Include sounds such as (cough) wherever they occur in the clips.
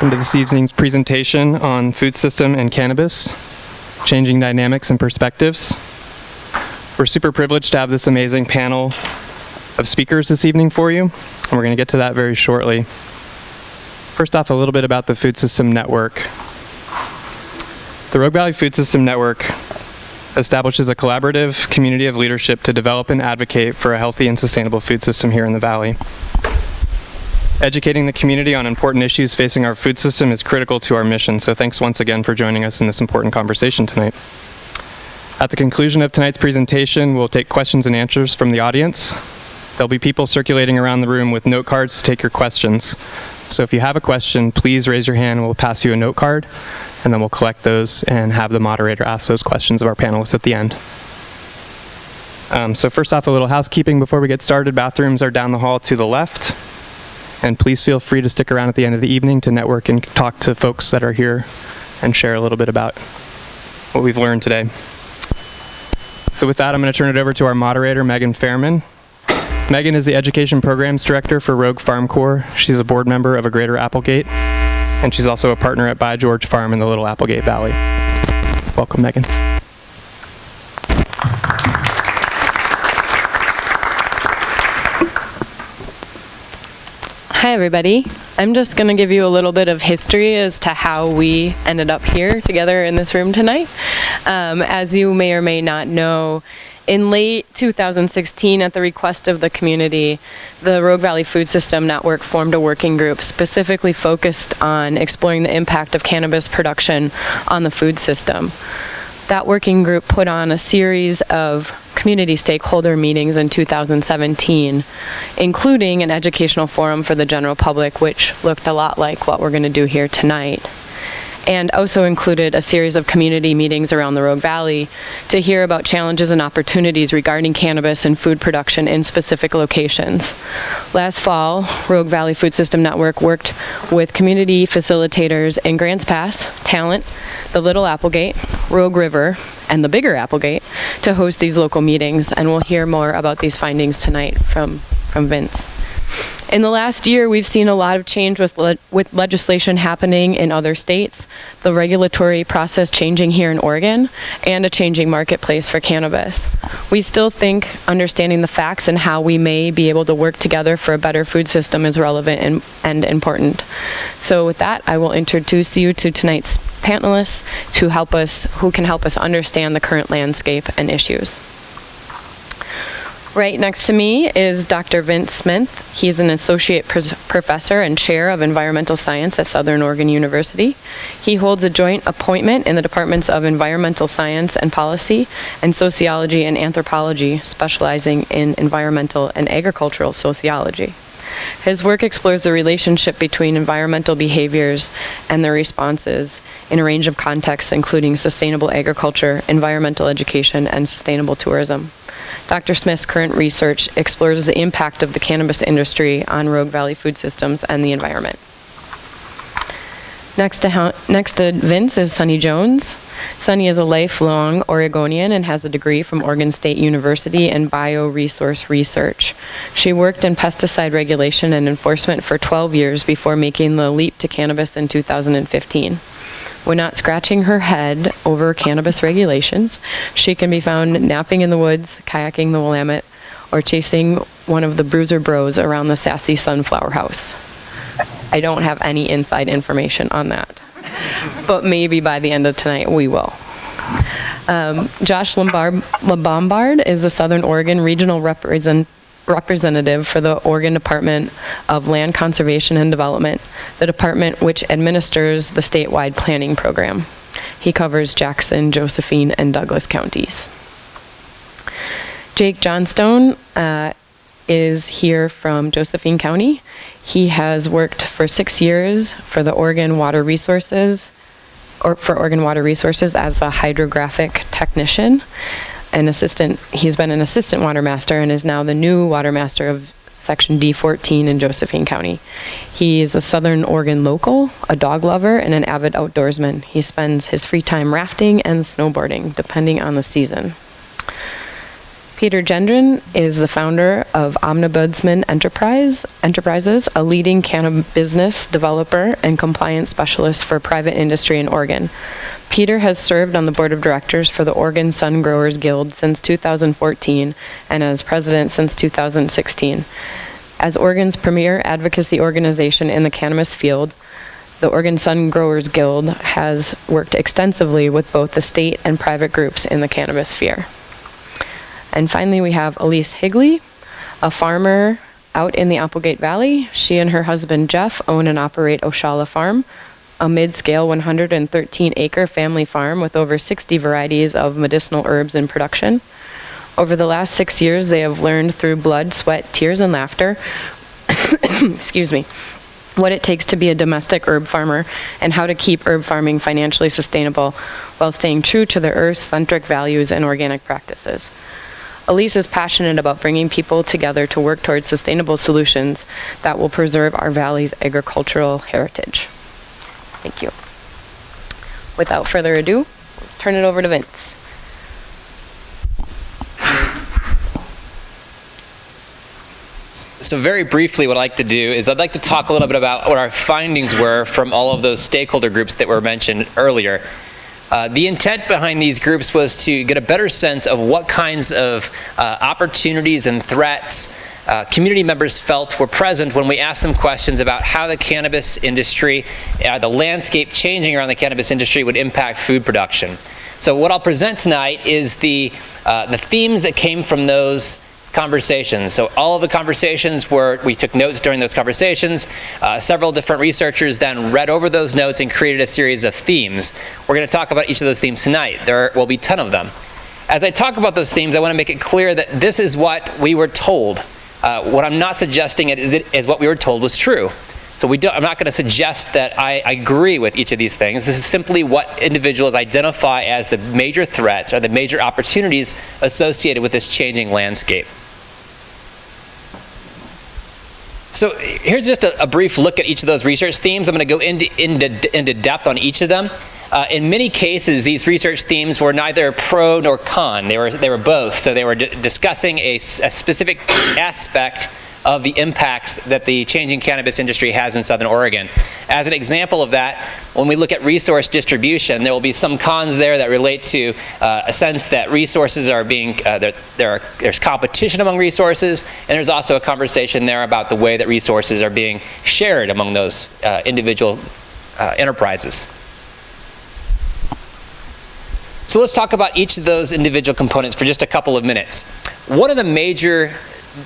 Welcome to this evening's presentation on food system and cannabis, changing dynamics and perspectives. We're super privileged to have this amazing panel of speakers this evening for you, and we're going to get to that very shortly. First off, a little bit about the Food System Network. The Rogue Valley Food System Network establishes a collaborative community of leadership to develop and advocate for a healthy and sustainable food system here in the Valley. Educating the community on important issues facing our food system is critical to our mission, so thanks once again for joining us in this important conversation tonight. At the conclusion of tonight's presentation, we'll take questions and answers from the audience. There'll be people circulating around the room with note cards to take your questions. So if you have a question, please raise your hand and we'll pass you a note card, and then we'll collect those and have the moderator ask those questions of our panelists at the end. Um, so first off, a little housekeeping before we get started. Bathrooms are down the hall to the left. And please feel free to stick around at the end of the evening to network and talk to folks that are here and share a little bit about what we've learned today. So with that, I'm going to turn it over to our moderator, Megan Fehrman. Megan is the Education Programs Director for Rogue Farm Corps. She's a board member of a Greater Applegate, and she's also a partner at By George Farm in the Little Applegate Valley. Welcome, Megan. Hi, everybody. I'm just going to give you a little bit of history as to how we ended up here together in this room tonight. Um, as you may or may not know, in late 2016, at the request of the community, the Rogue Valley Food System Network formed a working group specifically focused on exploring the impact of cannabis production on the food system that working group put on a series of community stakeholder meetings in 2017, including an educational forum for the general public, which looked a lot like what we're going to do here tonight. And also included a series of community meetings around the Rogue Valley to hear about challenges and opportunities regarding cannabis and food production in specific locations. Last fall, Rogue Valley Food System Network worked with community facilitators in Grants Pass, Talent, the Little Applegate, Rogue River, and the Bigger Applegate to host these local meetings, and we'll hear more about these findings tonight from, from Vince. In the last year, we've seen a lot of change with, le with legislation happening in other states, the regulatory process changing here in Oregon, and a changing marketplace for cannabis. We still think understanding the facts and how we may be able to work together for a better food system is relevant and, and important. So with that, I will introduce you to tonight's panelists to help us, who can help us understand the current landscape and issues. Right next to me is Dr. Vince Smith. He's an associate professor and chair of environmental science at Southern Oregon University. He holds a joint appointment in the departments of environmental science and policy and sociology and anthropology, specializing in environmental and agricultural sociology. His work explores the relationship between environmental behaviors and their responses in a range of contexts, including sustainable agriculture, environmental education, and sustainable tourism. Dr. Smith's current research explores the impact of the cannabis industry on Rogue Valley food systems and the environment. Next to, next to Vince is Sunny Jones. Sunny is a lifelong Oregonian and has a degree from Oregon State University in bioresource research. She worked in pesticide regulation and enforcement for 12 years before making the leap to cannabis in 2015. When not scratching her head over cannabis regulations, she can be found napping in the woods, kayaking the Willamette, or chasing one of the Bruiser Bros around the sassy Sunflower House. I don't have any inside information on that. But maybe by the end of tonight, we will. Um, Josh Lombard, LaBombard is a Southern Oregon Regional represent, representative for the Oregon Department of Land Conservation and Development, the department which administers the statewide planning program. He covers Jackson, Josephine, and Douglas counties. Jake Johnstone uh, is here from Josephine County. He has worked for six years for the Oregon Water Resources, or for Oregon Water Resources as a hydrographic technician an assistant, he's been an assistant water master and is now the new water master of section D14 in Josephine County. He is a Southern Oregon local, a dog lover, and an avid outdoorsman. He spends his free time rafting and snowboarding, depending on the season. Peter Gendron is the founder of Omnibudsman Enterprise Enterprises, a leading cannabis business developer and compliance specialist for private industry in Oregon. Peter has served on the board of directors for the Oregon Sun Growers Guild since 2014 and as president since 2016. As Oregon's premier advocacy organization in the cannabis field, the Oregon Sun Growers Guild has worked extensively with both the state and private groups in the cannabis sphere. And finally, we have Elise Higley, a farmer out in the Applegate Valley. She and her husband Jeff own and operate Oshala Farm, a mid-scale 113-acre family farm with over 60 varieties of medicinal herbs in production. Over the last six years, they have learned through blood, sweat, tears, and laughter, (coughs) excuse me, what it takes to be a domestic herb farmer and how to keep herb farming financially sustainable while staying true to the earth-centric values and organic practices. Elise is passionate about bringing people together to work towards sustainable solutions that will preserve our valley's agricultural heritage. Thank you. Without further ado, turn it over to Vince. So very briefly, what I'd like to do is I'd like to talk a little bit about what our findings were from all of those stakeholder groups that were mentioned earlier. Uh, the intent behind these groups was to get a better sense of what kinds of uh, opportunities and threats uh, community members felt were present when we asked them questions about how the cannabis industry, uh, the landscape changing around the cannabis industry would impact food production. So what I'll present tonight is the, uh, the themes that came from those conversations. So all of the conversations were, we took notes during those conversations. Uh, several different researchers then read over those notes and created a series of themes. We're going to talk about each of those themes tonight. There will be 10 of them. As I talk about those themes, I want to make it clear that this is what we were told. Uh, what I'm not suggesting is, it, is what we were told was true. So we I'm not going to suggest that I agree with each of these things. This is simply what individuals identify as the major threats or the major opportunities associated with this changing landscape. So here's just a, a, brief look at each of those research themes. I'm going to go into, into, into depth on each of them. Uh, in many cases, these research themes were neither pro nor con. They were, they were both. So they were discussing a, a specific aspect of the impacts that the changing cannabis industry has in Southern Oregon. As an example of that, when we look at resource distribution, there will be some cons there that relate to uh, a sense that resources are being, uh, there, there are, there's competition among resources, and there's also a conversation there about the way that resources are being shared among those uh, individual uh, enterprises. So let's talk about each of those individual components for just a couple of minutes. One of the major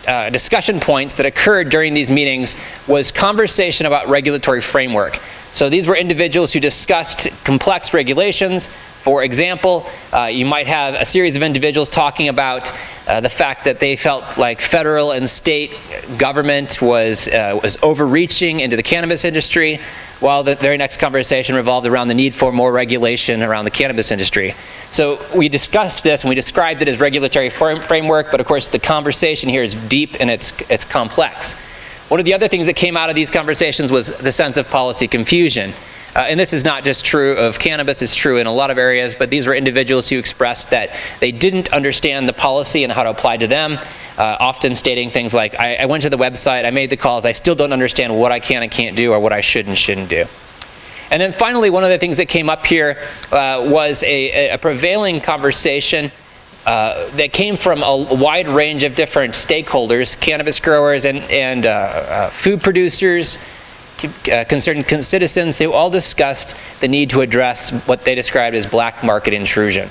uh, discussion points that occurred during these meetings was conversation about regulatory framework. So these were individuals who discussed complex regulations. For example, uh, you might have a series of individuals talking about uh, the fact that they felt like federal and state government was, uh, was overreaching into the cannabis industry, while the very next conversation revolved around the need for more regulation around the cannabis industry. So we discussed this and we described it as regulatory framework, but of course the conversation here is deep and it's, it's complex. One of the other things that came out of these conversations was the sense of policy confusion. Uh, and this is not just true of cannabis, it's true in a lot of areas, but these were individuals who expressed that they didn't understand the policy and how to apply to them, uh, often stating things like, I, I went to the website, I made the calls, I still don't understand what I can and can't do or what I should and shouldn't do. And then finally, one of the things that came up here uh, was a, a, prevailing conversation uh, that came from a wide range of different stakeholders, cannabis growers and, and uh, uh food producers, uh, concerned citizens, they all discussed the need to address what they described as black market intrusion.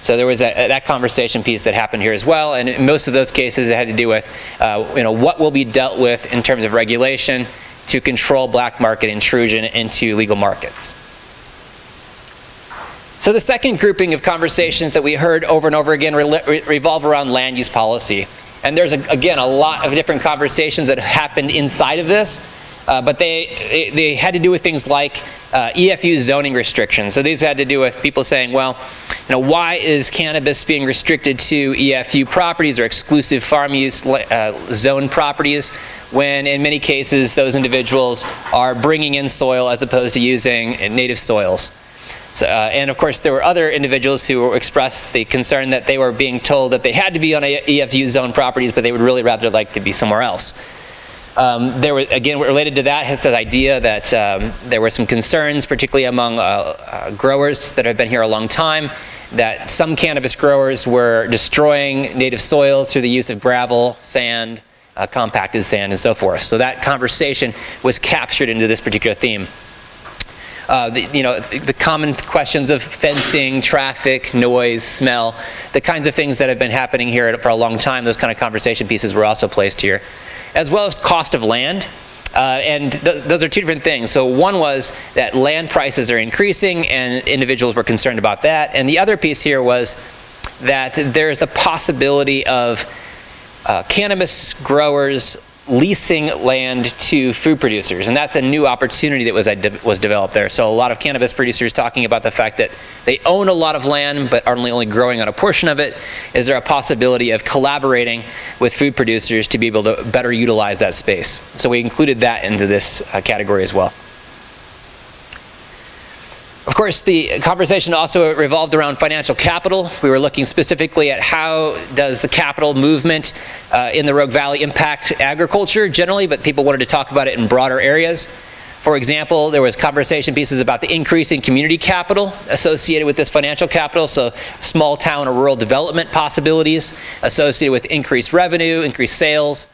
So there was a, that conversation piece that happened here as well, and in most of those cases it had to do with uh, you know, what will be dealt with in terms of regulation to control black market intrusion into legal markets. So the second grouping of conversations that we heard over and over again re revolve around land use policy. And there's, a, again, a lot of different conversations that happened inside of this. Uh, but they, they had to do with things like uh, EFU zoning restrictions. So these had to do with people saying, well, you know, why is cannabis being restricted to EFU properties or exclusive farm use uh, zone properties when in many cases those individuals are bringing in soil as opposed to using native soils. So, uh, and of course, there were other individuals who expressed the concern that they were being told that they had to be on EFU zone properties, but they would really rather like to be somewhere else. Um, there were, again, related to that, has this idea that um, there were some concerns, particularly among uh, uh, growers that have been here a long time, that some cannabis growers were destroying native soils through the use of gravel, sand, uh, compacted sand, and so forth. So that conversation was captured into this particular theme. Uh, the, you know, the common questions of fencing, traffic, noise, smell, the kinds of things that have been happening here for a long time, those kind of conversation pieces were also placed here as well as cost of land. Uh, and th those are two different things. So one was that land prices are increasing and individuals were concerned about that. And the other piece here was that there's the possibility of uh, cannabis growers leasing land to food producers, and that's a new opportunity that was, was developed there. So a lot of cannabis producers talking about the fact that they own a lot of land but are only, growing on a portion of it. Is there a possibility of collaborating with food producers to be able to better utilize that space? So we included that into this uh, category as well. Of course, the conversation also revolved around financial capital. We were looking specifically at how does the capital movement uh, in the Rogue Valley impact agriculture generally, but people wanted to talk about it in broader areas. For example, there was conversation pieces about the increase in community capital associated with this financial capital, so small town or rural development possibilities associated with increased revenue, increased sales,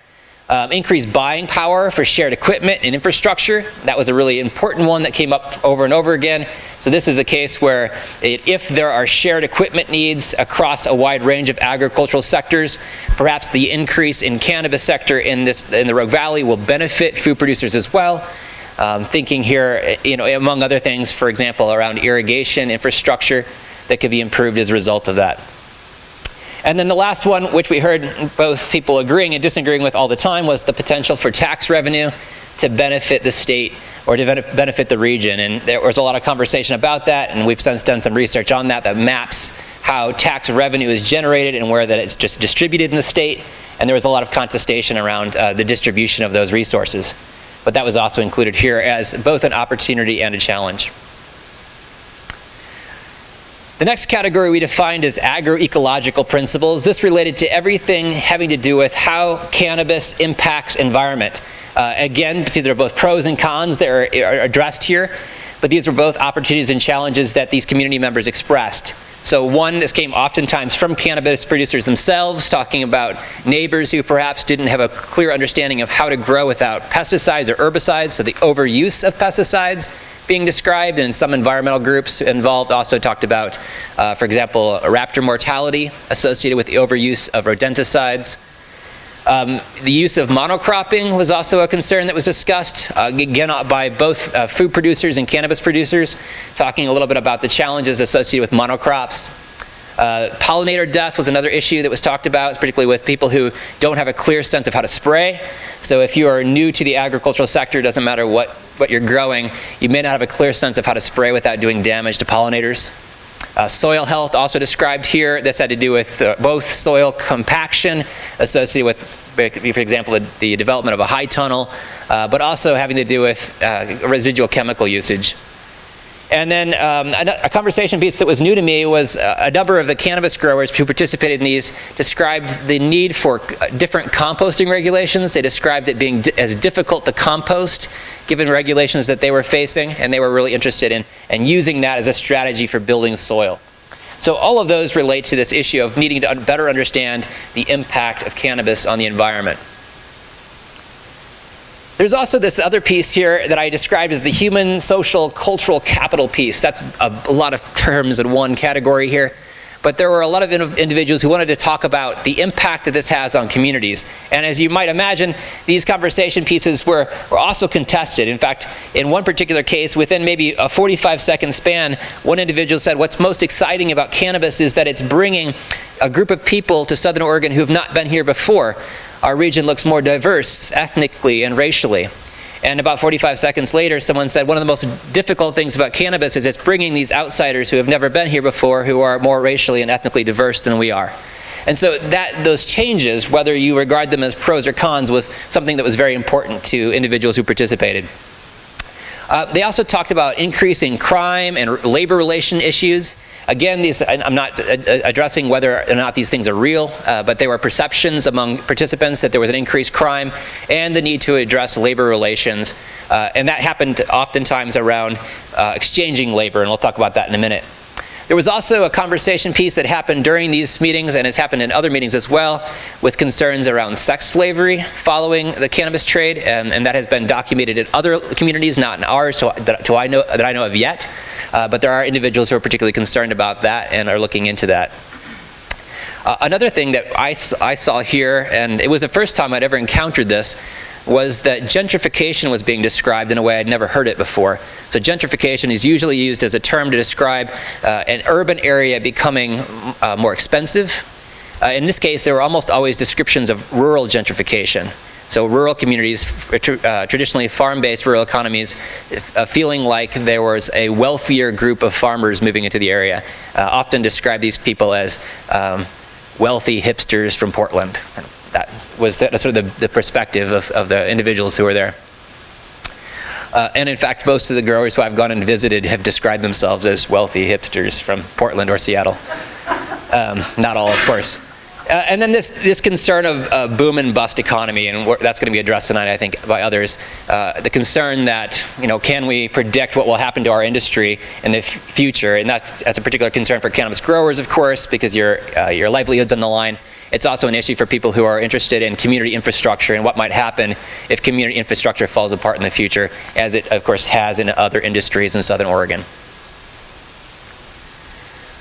um, increased buying power for shared equipment and infrastructure. That was a really important one that came up over and over again. So this is a case where it, if there are shared equipment needs across a wide range of agricultural sectors, perhaps the increase in cannabis sector in, this, in the Rogue Valley will benefit food producers as well. Um, thinking here, you know, among other things, for example, around irrigation infrastructure that could be improved as a result of that. And then the last one, which we heard both people agreeing and disagreeing with all the time, was the potential for tax revenue to benefit the state or to benefit the region. And there was a lot of conversation about that, and we've since done some research on that that maps how tax revenue is generated and where that it's just distributed in the state. And there was a lot of contestation around uh, the distribution of those resources. But that was also included here as both an opportunity and a challenge. The next category we defined is agroecological principles. This related to everything having to do with how cannabis impacts environment. Uh, again, these are both pros and cons that are, are addressed here, but these were both opportunities and challenges that these community members expressed. So one, this came oftentimes from cannabis producers themselves, talking about neighbors who perhaps didn't have a clear understanding of how to grow without pesticides or herbicides, so the overuse of pesticides being described, and some environmental groups involved also talked about, uh, for example, raptor mortality associated with the overuse of rodenticides. Um, the use of monocropping was also a concern that was discussed, uh, again by both uh, food producers and cannabis producers, talking a little bit about the challenges associated with monocrops. Uh, pollinator death was another issue that was talked about, particularly with people who don't have a clear sense of how to spray. So if you are new to the agricultural sector, it doesn't matter what, what you're growing, you may not have a clear sense of how to spray without doing damage to pollinators. Uh, soil health also described here. That's had to do with uh, both soil compaction associated with, for example, the, the development of a high tunnel, uh, but also having to do with uh, residual chemical usage. And then um, a, a, conversation piece that was new to me was uh, a number of the cannabis growers who participated in these described the need for uh, different composting regulations. They described it being as difficult to compost given regulations that they were facing, and they were really interested in, and using that as a strategy for building soil. So all of those relate to this issue of needing to better understand the impact of cannabis on the environment. There's also this other piece here that I described as the human, social, cultural capital piece. That's a, a lot of terms in one category here. But there were a lot of individuals who wanted to talk about the impact that this has on communities. And as you might imagine, these conversation pieces were, were also contested. In fact, in one particular case, within maybe a 45 second span, one individual said, what's most exciting about cannabis is that it's bringing a group of people to Southern Oregon who have not been here before our region looks more diverse ethnically and racially. And about 45 seconds later, someone said, one of the most difficult things about cannabis is it's bringing these outsiders who have never been here before, who are more racially and ethnically diverse than we are. And so that those changes, whether you regard them as pros or cons, was something that was very important to individuals who participated. Uh, they also talked about increasing crime and labor relation issues. Again, these, I'm not uh, uh, addressing whether or not these things are real, uh, but there were perceptions among participants that there was an increased crime and the need to address labor relations. Uh, and that happened oftentimes around uh, exchanging labor, and we'll talk about that in a minute. There was also a conversation piece that happened during these meetings and has happened in other meetings as well with concerns around sex slavery following the cannabis trade and, and that has been documented in other communities, not in ours so that, to I know, that I know of yet. Uh, but there are individuals who are particularly concerned about that and are looking into that. Uh, another thing that I saw here, and it was the first time I'd ever encountered this, was that gentrification was being described in a way I'd never heard it before. So gentrification is usually used as a term to describe uh, an urban area becoming uh, more expensive. Uh, in this case, there were almost always descriptions of rural gentrification. So rural communities, uh, traditionally farm-based rural economies, uh, feeling like there was a wealthier group of farmers moving into the area. Uh, often describe these people as um, wealthy hipsters from Portland. That was the, sort of the, the perspective of, of the individuals who were there. Uh, and in fact, most of the growers who I've gone and visited have described themselves as wealthy hipsters from Portland or Seattle. Um, not all, of course. Uh, and then this, this concern of uh, boom and bust economy, and that's going to be addressed tonight, I think, by others. Uh, the concern that, you know, can we predict what will happen to our industry in the future? And that, that's a particular concern for cannabis growers, of course, because your, uh, your livelihood's on the line. It's also an issue for people who are interested in community infrastructure and what might happen if community infrastructure falls apart in the future, as it, of course, has in other industries in Southern Oregon.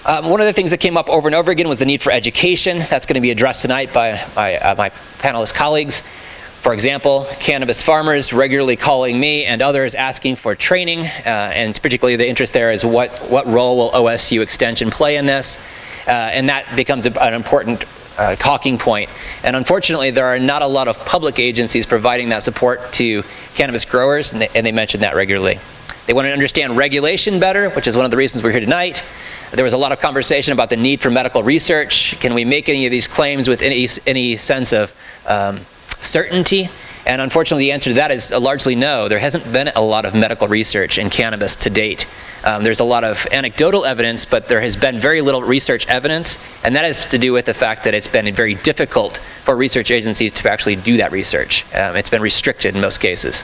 Um, one of the things that came up over and over again was the need for education. That's going to be addressed tonight by my, uh, my panelist colleagues. For example, cannabis farmers regularly calling me and others asking for training, uh, and particularly the interest there is what, what role will OSU Extension play in this? Uh, and that becomes a, an important uh, talking point. And unfortunately, there are not a lot of public agencies providing that support to cannabis growers, and they, and they mention that regularly. They want to understand regulation better, which is one of the reasons we're here tonight. There was a lot of conversation about the need for medical research. Can we make any of these claims with any, any sense of um, certainty? And unfortunately, the answer to that is uh, largely no. There hasn't been a lot of medical research in cannabis to date. Um, there's a lot of anecdotal evidence, but there has been very little research evidence, and that has to do with the fact that it's been very difficult for research agencies to actually do that research. Um, it's been restricted in most cases.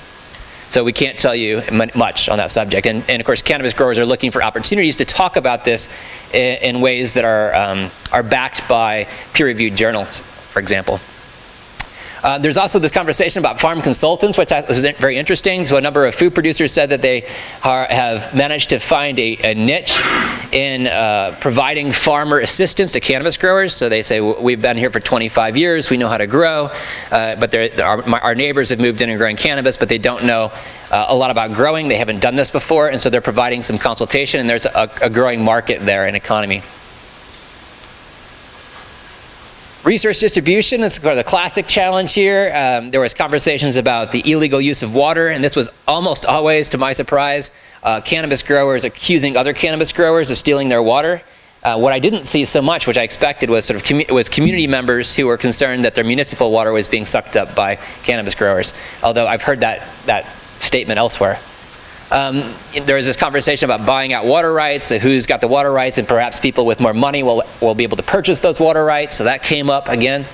So we can't tell you mu- much on that subject. And, and of course, cannabis growers are looking for opportunities to talk about this in, in ways that are, um, are backed by peer-reviewed journals, for example. Uh, there's also this conversation about farm consultants, which is very interesting. So a number of food producers said that they are, have managed to find a, a niche in uh, providing farmer assistance to cannabis growers. So they say, we've been here for 25 years, we know how to grow, uh, but our, my- our neighbors have moved in and growing cannabis, but they don't know uh, a lot about growing. They haven't done this before, and so they're providing some consultation, and there's a, a growing market there, an economy. Resource distribution is the classic challenge here. Um, there was conversations about the illegal use of water, and this was almost always, to my surprise, uh, cannabis growers accusing other cannabis growers of stealing their water. Uh, what I didn't see so much, which I expected, was sort of commu- was community members who were concerned that their municipal water was being sucked up by cannabis growers. Although I've heard that that statement elsewhere. Um, there was this conversation about buying out water rights, so who's got the water rights, and perhaps people with more money will, will be able to purchase those water rights, so that came up again.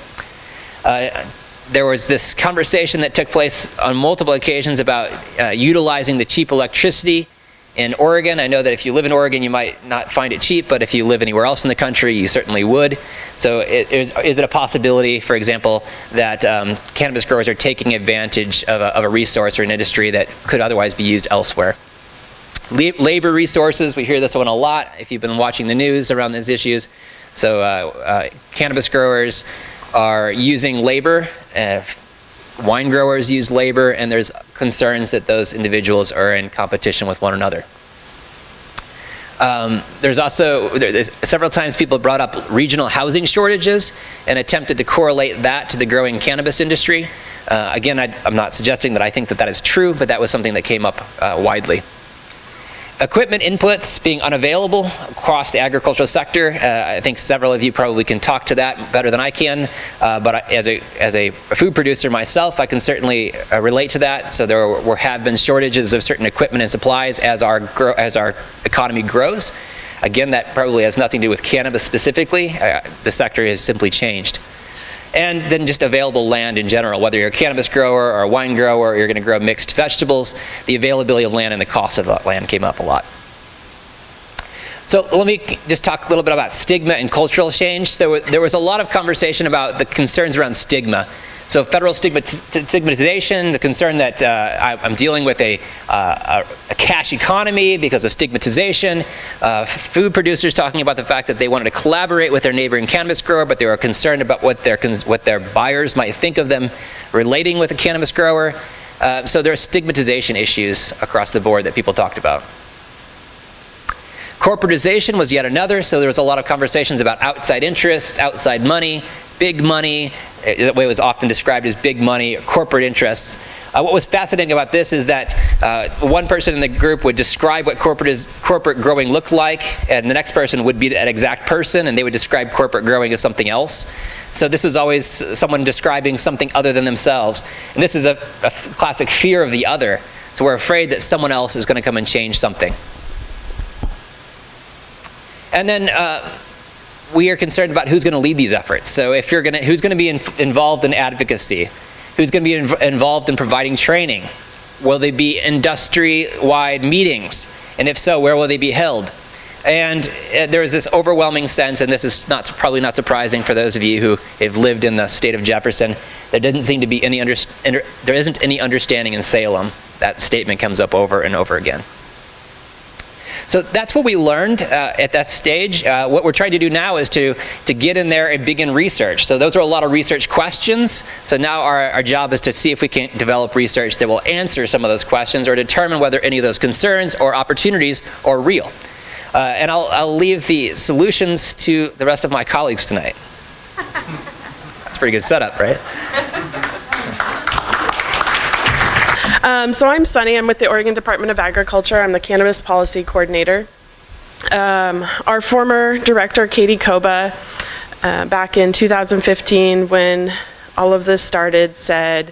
Uh, there was this conversation that took place on multiple occasions about uh, utilizing the cheap electricity in Oregon. I know that if you live in Oregon, you might not find it cheap, but if you live anywhere else in the country, you certainly would. So it, is, is it a possibility, for example, that um, cannabis growers are taking advantage of a, of a resource or an industry that could otherwise be used elsewhere? La- labor resources, we hear this one a lot if you've been watching the news around these issues. So uh, uh, cannabis growers are using labor, uh, wine growers use labor, and there's concerns that those individuals are in competition with one another. Um, there's also, there's several times people brought up regional housing shortages and attempted to correlate that to the growing cannabis industry. Uh, again, I, I'm not suggesting that I think that that is true, but that was something that came up uh, widely. Equipment inputs being unavailable across the agricultural sector. Uh, I think several of you probably can talk to that better than I can, uh, but I, as, a, as a food producer myself, I can certainly uh, relate to that. So there were, have been shortages of certain equipment and supplies as our, as our economy grows. Again, that probably has nothing to do with cannabis specifically. Uh, the sector has simply changed and then just available land in general, whether you're a cannabis grower or a wine grower or you're going to grow mixed vegetables, the availability of land and the cost of that land came up a lot. So let me just talk a little bit about stigma and cultural change. There, there was a lot of conversation about the concerns around stigma so federal stigmatization, the concern that uh, I, am dealing with a, uh, a, cash economy because of stigmatization, uh, food producers talking about the fact that they wanted to collaborate with their neighboring cannabis grower, but they were concerned about what their, what their buyers might think of them relating with a cannabis grower. Uh, so there are stigmatization issues across the board that people talked about. Corporatization was yet another, so there was a lot of conversations about outside interests, outside money, big money, that way it was often described as big money, corporate interests. Uh, what was fascinating about this is that uh, one person in the group would describe what corporate, is, corporate growing looked like, and the next person would be that exact person, and they would describe corporate growing as something else. So this was always someone describing something other than themselves. And this is a, a classic fear of the other. So we're afraid that someone else is going to come and change something. And then uh, we are concerned about who's going to lead these efforts. So if you're going to, who's going to be in, involved in advocacy? Who's going to be inv involved in providing training? Will they be industry-wide meetings? And if so, where will they be held? And uh, there is this overwhelming sense, and this is not probably not surprising for those of you who have lived in the state of Jefferson, there doesn't seem to be any under, there isn't any understanding in Salem. That statement comes up over and over again. So that's what we learned uh, at that stage. Uh, what we're trying to do now is to, to get in there and begin research. So those are a lot of research questions. So now our, our job is to see if we can develop research that will answer some of those questions or determine whether any of those concerns or opportunities are real. Uh, and I'll, I'll leave the solutions to the rest of my colleagues tonight. (laughs) That's a pretty good setup, right? (laughs) Um, so I'm Sunny. I'm with the Oregon Department of Agriculture. I'm the Cannabis Policy Coordinator. Um, our former director, Katy Coba, uh, back in 2015 when all of this started said,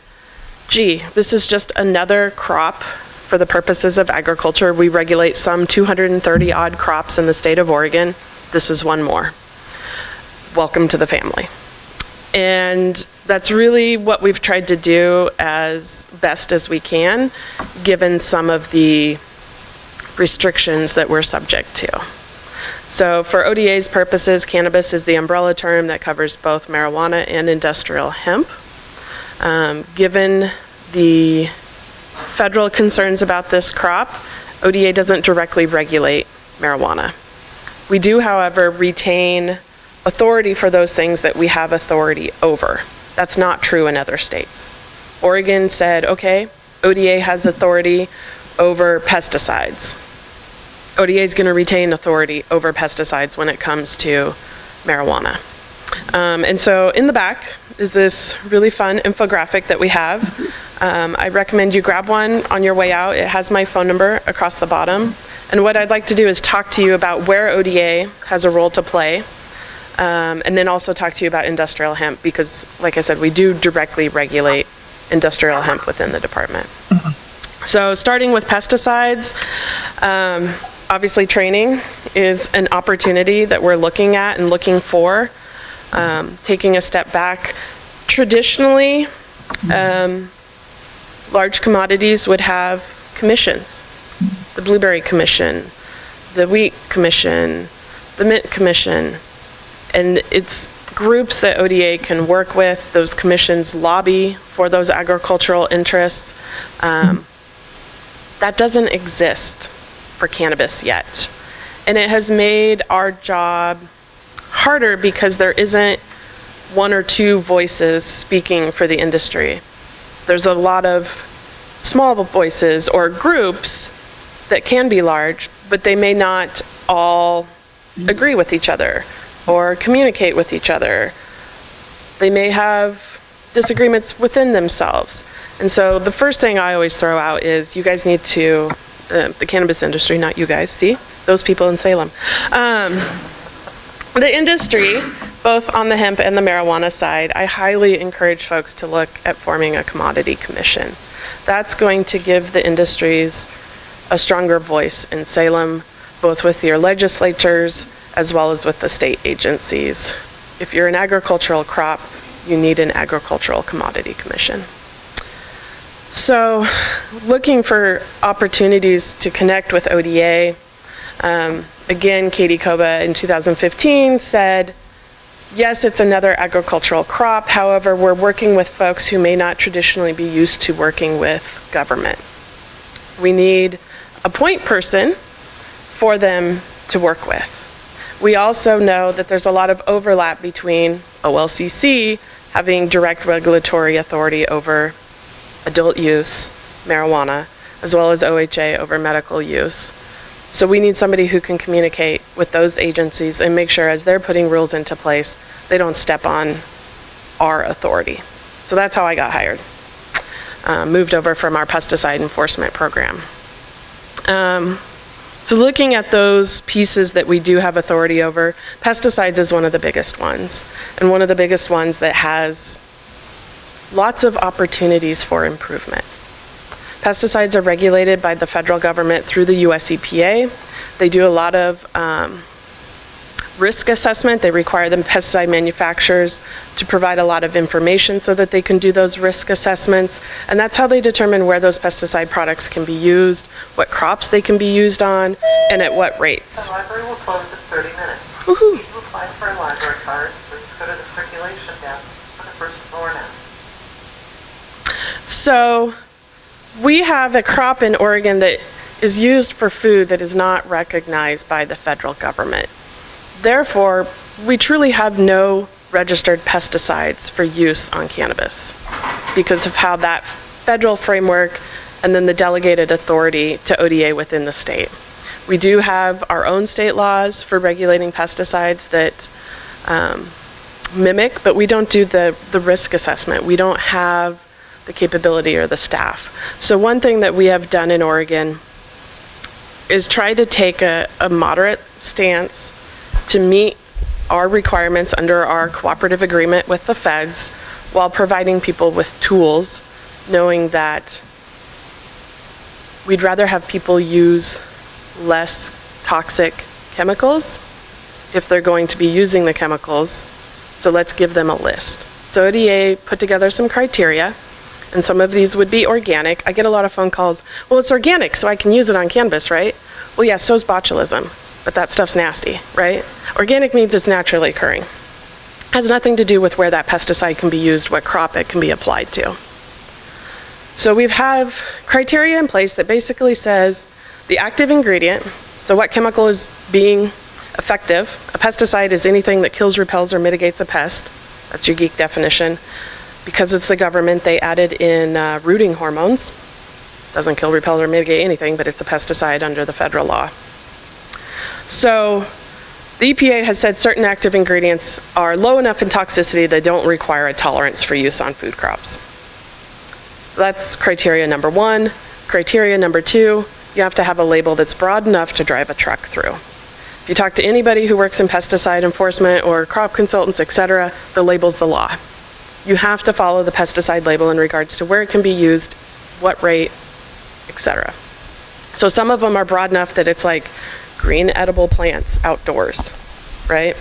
gee, this is just another crop for the purposes of agriculture. We regulate some 230 odd crops in the state of Oregon. This is one more. Welcome to the family. And that's really what we've tried to do as best as we can, given some of the restrictions that we're subject to. So for ODA's purposes, cannabis is the umbrella term that covers both marijuana and industrial hemp. Um, given the federal concerns about this crop, ODA doesn't directly regulate marijuana. We do, however, retain authority for those things that we have authority over. That's not true in other states. Oregon said, okay, ODA has authority over pesticides. ODA is going to retain authority over pesticides when it comes to marijuana. Um, and so in the back is this really fun infographic that we have. Um, I recommend you grab one on your way out. It has my phone number across the bottom. And what I'd like to do is talk to you about where ODA has a role to play um, and then also talk to you about industrial hemp because, like I said, we do directly regulate industrial hemp within the department. So starting with pesticides, um, obviously training is an opportunity that we're looking at and looking for. Um, taking a step back, traditionally, um, large commodities would have commissions. The Blueberry Commission, the Wheat Commission, the Mint Commission, and it's groups that ODA can work with, those commissions lobby for those agricultural interests. Um, that doesn't exist for cannabis yet. And it has made our job harder because there isn't one or two voices speaking for the industry. There's a lot of small voices or groups that can be large, but they may not all agree with each other or communicate with each other. They may have disagreements within themselves. And so the first thing I always throw out is you guys need to uh, the cannabis industry, not you guys, see? Those people in Salem. Um, the industry, both on the hemp and the marijuana side, I highly encourage folks to look at forming a commodity commission. That's going to give the industries a stronger voice in Salem, both with your legislatures as well as with the state agencies. If you're an agricultural crop, you need an agricultural commodity commission. So, looking for opportunities to connect with ODA, um, again, Katy Coba in 2015 said, yes, it's another agricultural crop. However, we're working with folks who may not traditionally be used to working with government. We need a point person for them to work with. We also know that there's a lot of overlap between OLCC having direct regulatory authority over adult use marijuana, as well as OHA over medical use. So we need somebody who can communicate with those agencies and make sure as they're putting rules into place, they don't step on our authority. So that's how I got hired. Uh, moved over from our pesticide enforcement program. Um, so looking at those pieces that we do have authority over, pesticides is one of the biggest ones, and one of the biggest ones that has lots of opportunities for improvement. Pesticides are regulated by the federal government through the US EPA. They do a lot of um, risk assessment. They require the pesticide manufacturers to provide a lot of information so that they can do those risk assessments. And that's how they determine where those pesticide products can be used, what crops they can be used on, and at what rates. The library will close in 30 minutes. Woohoo. If you apply for a library card, please go to the circulation desk on the first floor now. So we have a crop in Oregon that is used for food that is not recognized by the federal government. Therefore, we truly have no registered pesticides for use on cannabis because of how that federal framework and then the delegated authority to ODA within the state. We do have our own state laws for regulating pesticides that um, mimic, but we don't do the, the risk assessment. We don't have the capability or the staff. So one thing that we have done in Oregon is try to take a, a moderate stance to meet our requirements under our cooperative agreement with the feds while providing people with tools, knowing that we'd rather have people use less toxic chemicals if they're going to be using the chemicals. So let's give them a list. So ODA put together some criteria, and some of these would be organic. I get a lot of phone calls, well, it's organic, so I can use it on cannabis, right? Well, yeah, so's botulism, but that stuff's nasty, right? Organic means it's naturally occurring. Has nothing to do with where that pesticide can be used, what crop it can be applied to. So we have criteria in place that basically says the active ingredient, so what chemical is being effective. A pesticide is anything that kills, repels, or mitigates a pest. That's your geek definition. Because it's the government, they added in uh, rooting hormones. Doesn't kill, repel, or mitigate anything, but it's a pesticide under the federal law. So the EPA has said certain active ingredients are low enough in toxicity they don't require a tolerance for use on food crops. That's criteria number one. Criteria number two, you have to have a label that's broad enough to drive a truck through. If you talk to anybody who works in pesticide enforcement or crop consultants, et cetera, the label's the law. You have to follow the pesticide label in regards to where it can be used, what rate, et cetera. So some of them are broad enough that it's like green edible plants outdoors, right?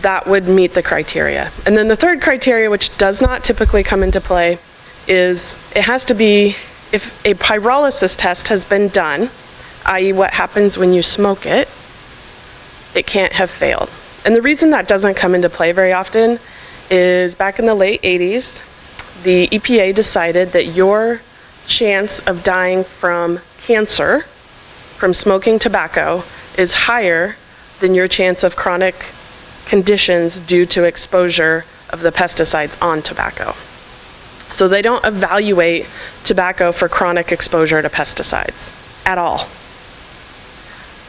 That would meet the criteria. And then the third criteria, which does not typically come into play, is it has to be, if a pyrolysis test has been done, i.e. what happens when you smoke it, it can't have failed. And the reason that doesn't come into play very often is back in the late 80s, the EPA decided that your chance of dying from cancer from smoking tobacco is higher than your chance of chronic conditions due to exposure of the pesticides on tobacco. So they don't evaluate tobacco for chronic exposure to pesticides at all.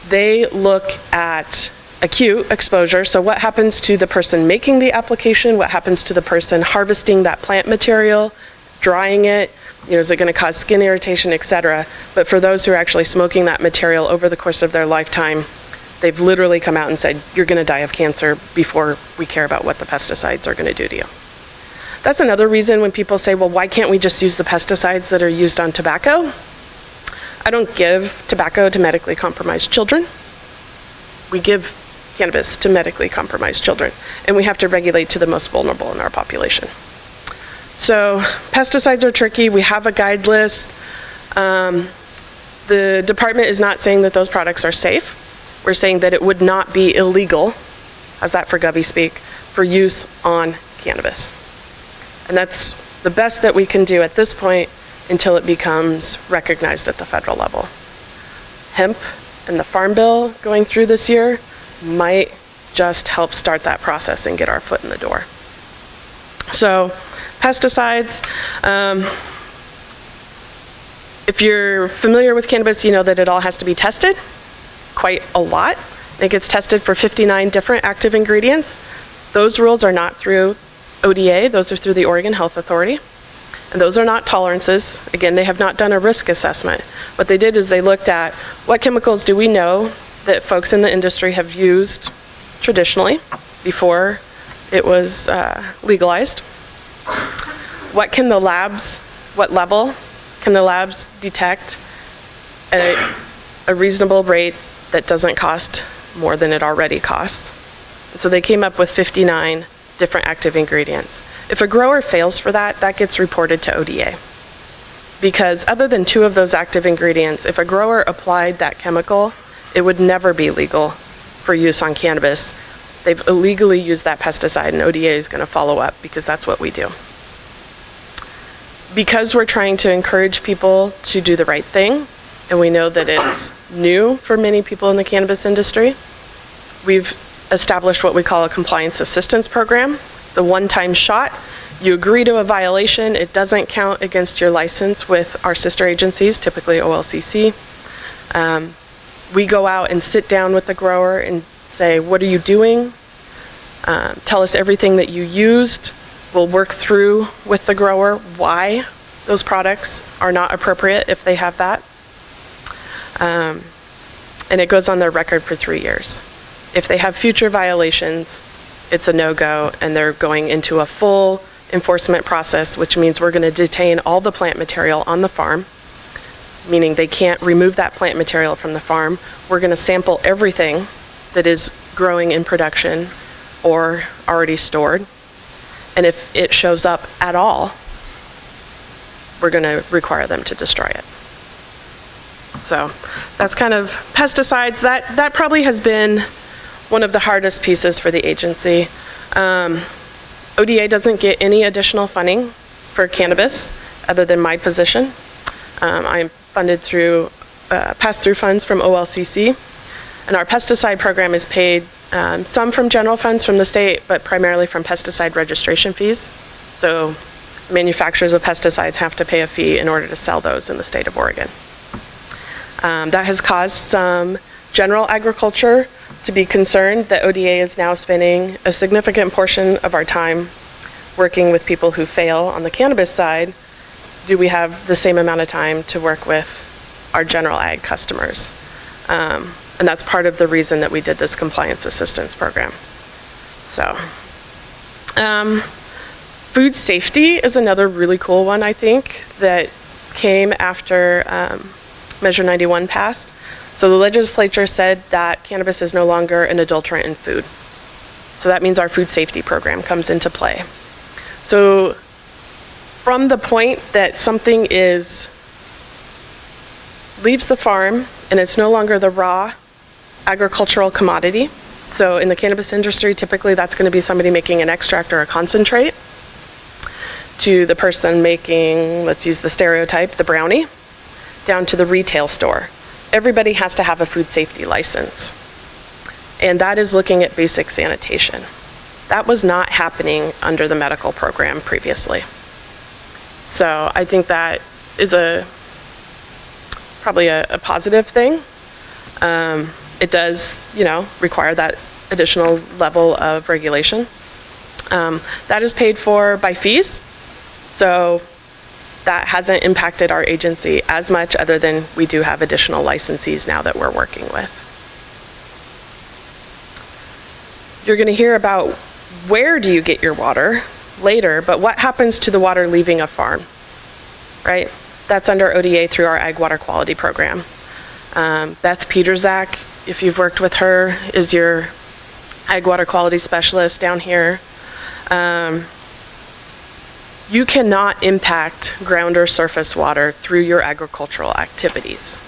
They look at acute exposure, so what happens to the person making the application, what happens to the person harvesting that plant material, drying it, You know, is it going to cause skin irritation, et cetera? But for those who are actually smoking that material over the course of their lifetime, they've literally come out and said, you're going to die of cancer before we care about what the pesticides are going to do to you. That's another reason when people say, well, why can't we just use the pesticides that are used on tobacco? I don't give tobacco to medically compromised children. We give cannabis to medically compromised children, and we have to regulate to the most vulnerable in our population. So pesticides are tricky. We have a guide list. Um, the department is not saying that those products are safe. We're saying that it would not be illegal, how's that for Gubby speak, for use on cannabis. And that's the best that we can do at this point until it becomes recognized at the federal level. Hemp and the Farm Bill going through this year might just help start that process and get our foot in the door. So pesticides, um, if you're familiar with cannabis, you know that it all has to be tested quite a lot. It gets tested for 59 different active ingredients. Those rules are not through ODA, those are through the Oregon Health Authority. And those are not tolerances. Again, they have not done a risk assessment. What they did is they looked at what chemicals do we know that folks in the industry have used traditionally before it was uh, legalized. What can the labs, what level can the labs detect at a, reasonable rate that doesn't cost more than it already costs? So they came up with 59 different active ingredients. If a grower fails for that, that gets reported to ODA. Because other than two of those active ingredients, if a grower applied that chemical, it would never be legal for use on cannabis. They've illegally used that pesticide and ODA is gonna follow up because that's what we do. Because we're trying to encourage people to do the right thing, and we know that it's new for many people in the cannabis industry, we've established what we call a compliance assistance program. It's a one-time shot. You agree to a violation, it doesn't count against your license with our sister agencies, typically OLCC. Um, we go out and sit down with the grower and say, what are you doing? Um, tell us everything that you used. We'll work through with the grower why those products are not appropriate if they have that. Um, and it goes on their record for three years. If they have future violations, it's a no-go and they're going into a full enforcement process, which means we're going to detain all the plant material on the farm, meaning they can't remove that plant material from the farm. We're going to sample everything that is growing in production or already stored. And if it shows up at all, we're going to require them to destroy it. So that's kind of pesticides. That, that probably has been one of the hardest pieces for the agency. Um, ODA doesn't get any additional funding for cannabis other than my position. Um, I'm funded through uh, pass-through funds from OLCC. And our pesticide program is paid um, some from general funds from the state, but primarily from pesticide registration fees. So manufacturers of pesticides have to pay a fee in order to sell those in the state of Oregon. Um, that has caused some general agriculture to be concerned that ODA is now spending a significant portion of our time working with people who fail on the cannabis side. Do we have the same amount of time to work with our general ag customers? Um, and that's part of the reason that we did this compliance assistance program. So, um, food safety is another really cool one, I think, that came after um, Measure 91 passed. So the legislature said that cannabis is no longer an adulterant in food. So that means our food safety program comes into play. So from the point that something is leaves the farm and it's no longer the raw agricultural commodity. So in the cannabis industry, typically that's going to be somebody making an extract or a concentrate to the person making, let's use the stereotype, the brownie, down to the retail store. Everybody has to have a food safety license. And that is looking at basic sanitation. That was not happening under the medical program previously. So I think that is a probably a, a positive thing. Um, it does, you know, require that additional level of regulation. Um, that is paid for by fees. So that hasn't impacted our agency as much, other than we do have additional licensees now that we're working with. You're going to hear about where do you get your water later, but what happens to the water leaving a farm, right? That's under ODA through our Ag Water Quality Program. Um, Beth Peterzak, if you've worked with her, is your Ag Water Quality Specialist down here. Um, you cannot impact ground or surface water through your agricultural activities,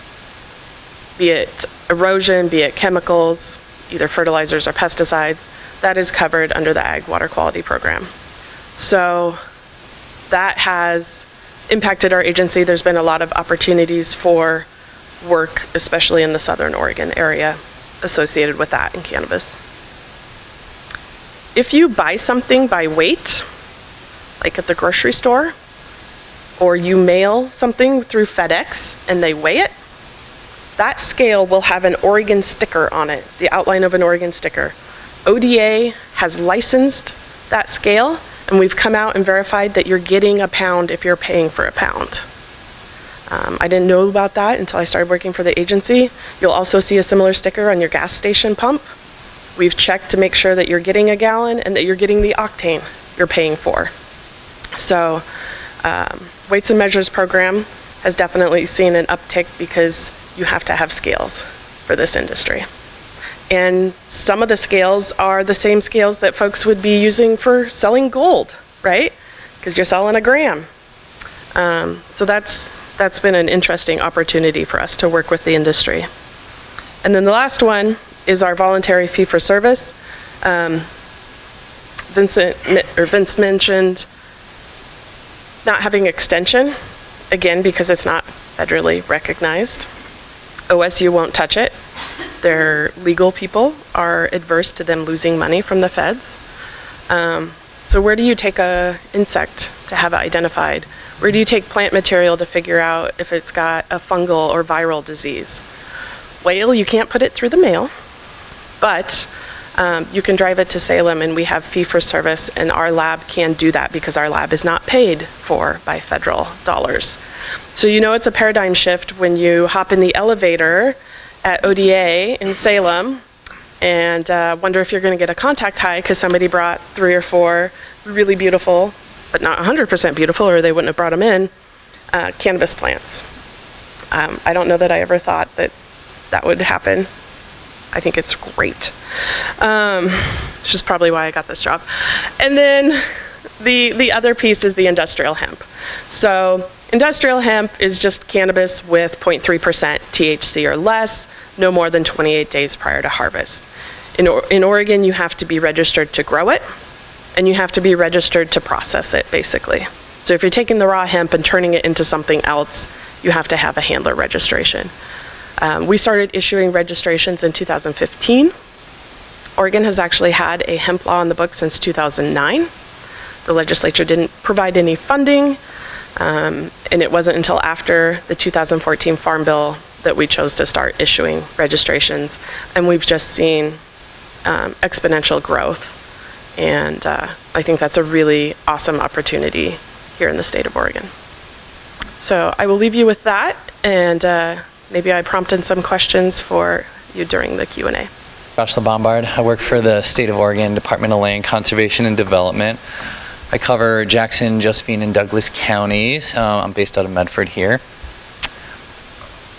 be it erosion, be it chemicals, either fertilizers or pesticides. That is covered under the Ag Water Quality Program. So that has impacted our agency. There's been a lot of opportunities for work, especially in the southern Oregon area, associated with that in cannabis. If you buy something by weight, like at the grocery store, or you mail something through FedEx and they weigh it, that scale will have an Oregon sticker on it, the outline of an Oregon sticker. ODA has licensed that scale, and we've come out and verified that you're getting a pound if you're paying for a pound. Um, I didn't know about that until I started working for the agency. You'll also see a similar sticker on your gas station pump. We've checked to make sure that you're getting a gallon and that you're getting the octane you're paying for. So, um, Weights and Measures program has definitely seen an uptick because you have to have scales for this industry. And some of the scales are the same scales that folks would be using for selling gold, right? Because you're selling a gram. Um, so that's, that's been an interesting opportunity for us to work with the industry. And then the last one is our voluntary fee for service. Um, Vincent, or Vince mentioned not having extension, again, because it's not federally recognized. OSU won't touch it. Their legal people are adverse to them losing money from the feds. Um, so where do you take a insect to have it identified? Where do you take plant material to figure out if it's got a fungal or viral disease? Whale, you can't put it through the mail, but um, you can drive it to Salem and we have fee for service and our lab can do that because our lab is not paid for by federal dollars. So you know it's a paradigm shift when you hop in the elevator at ODA in Salem and uh, wonder if you're going to get a contact high because somebody brought three or four really beautiful, but not 100% beautiful, or they wouldn't have brought them in, uh, cannabis plants. Um, I don't know that I ever thought that that would happen. I think it's great. Um, which is probably why I got this job. And then the, the other piece is the industrial hemp. So industrial hemp is just cannabis with 0.3% THC or less, no more than 28 days prior to harvest. In, in Oregon, you have to be registered to grow it, and you have to be registered to process it, basically. So if you're taking the raw hemp and turning it into something else, you have to have a handler registration. Um, we started issuing registrations in 2015. Oregon has actually had a hemp law on the books since 2009. The legislature didn't provide any funding, um, and it wasn't until after the 2014 Farm Bill that we chose to start issuing registrations. And we've just seen um, exponential growth. And uh, I think that's a really awesome opportunity here in the state of Oregon. So I will leave you with that, and uh, maybe I prompted some questions for you during the Q&A. Josh LeBombard. I work for the State of Oregon Department of Land Conservation and Development. I cover Jackson, Josephine, and Douglas counties. Uh, I'm based out of Medford here.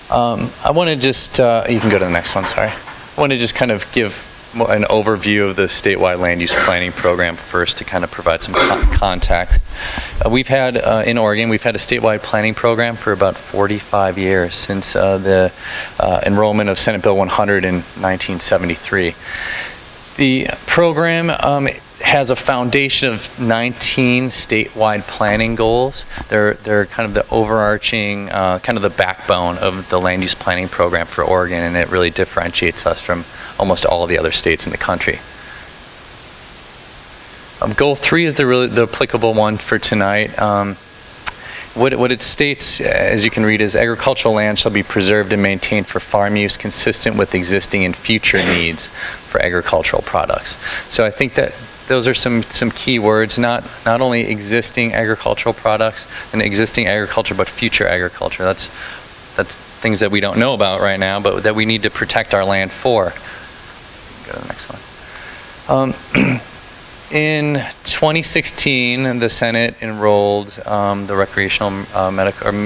Um, I want to just, uh, you can go to the next one, sorry. I want to just kind of give an overview of the statewide land use planning program first to kind of provide some con context. Uh, we've had, uh, in Oregon, we've had a statewide planning program for about 45 years since uh, the uh, enrollment of Senate Bill 100 in 1973. The program um, has a foundation of 19 statewide planning goals. They're, they're kind of the overarching, uh, kind of the backbone of the land use planning program for Oregon, and it really differentiates us from almost all of the other states in the country. Um, goal three is the really the applicable one for tonight. Um, what, what it states, as you can read, is agricultural land shall be preserved and maintained for farm use consistent with existing and future needs for agricultural products. So I think that those are some, some key words, not, not only existing agricultural products and existing agriculture, but future agriculture. That's, that's things that we don't know about right now, but that we need to protect our land for. Go to the next one. Um, (clears throat) in 2016, the Senate enrolled um, the recreational uh,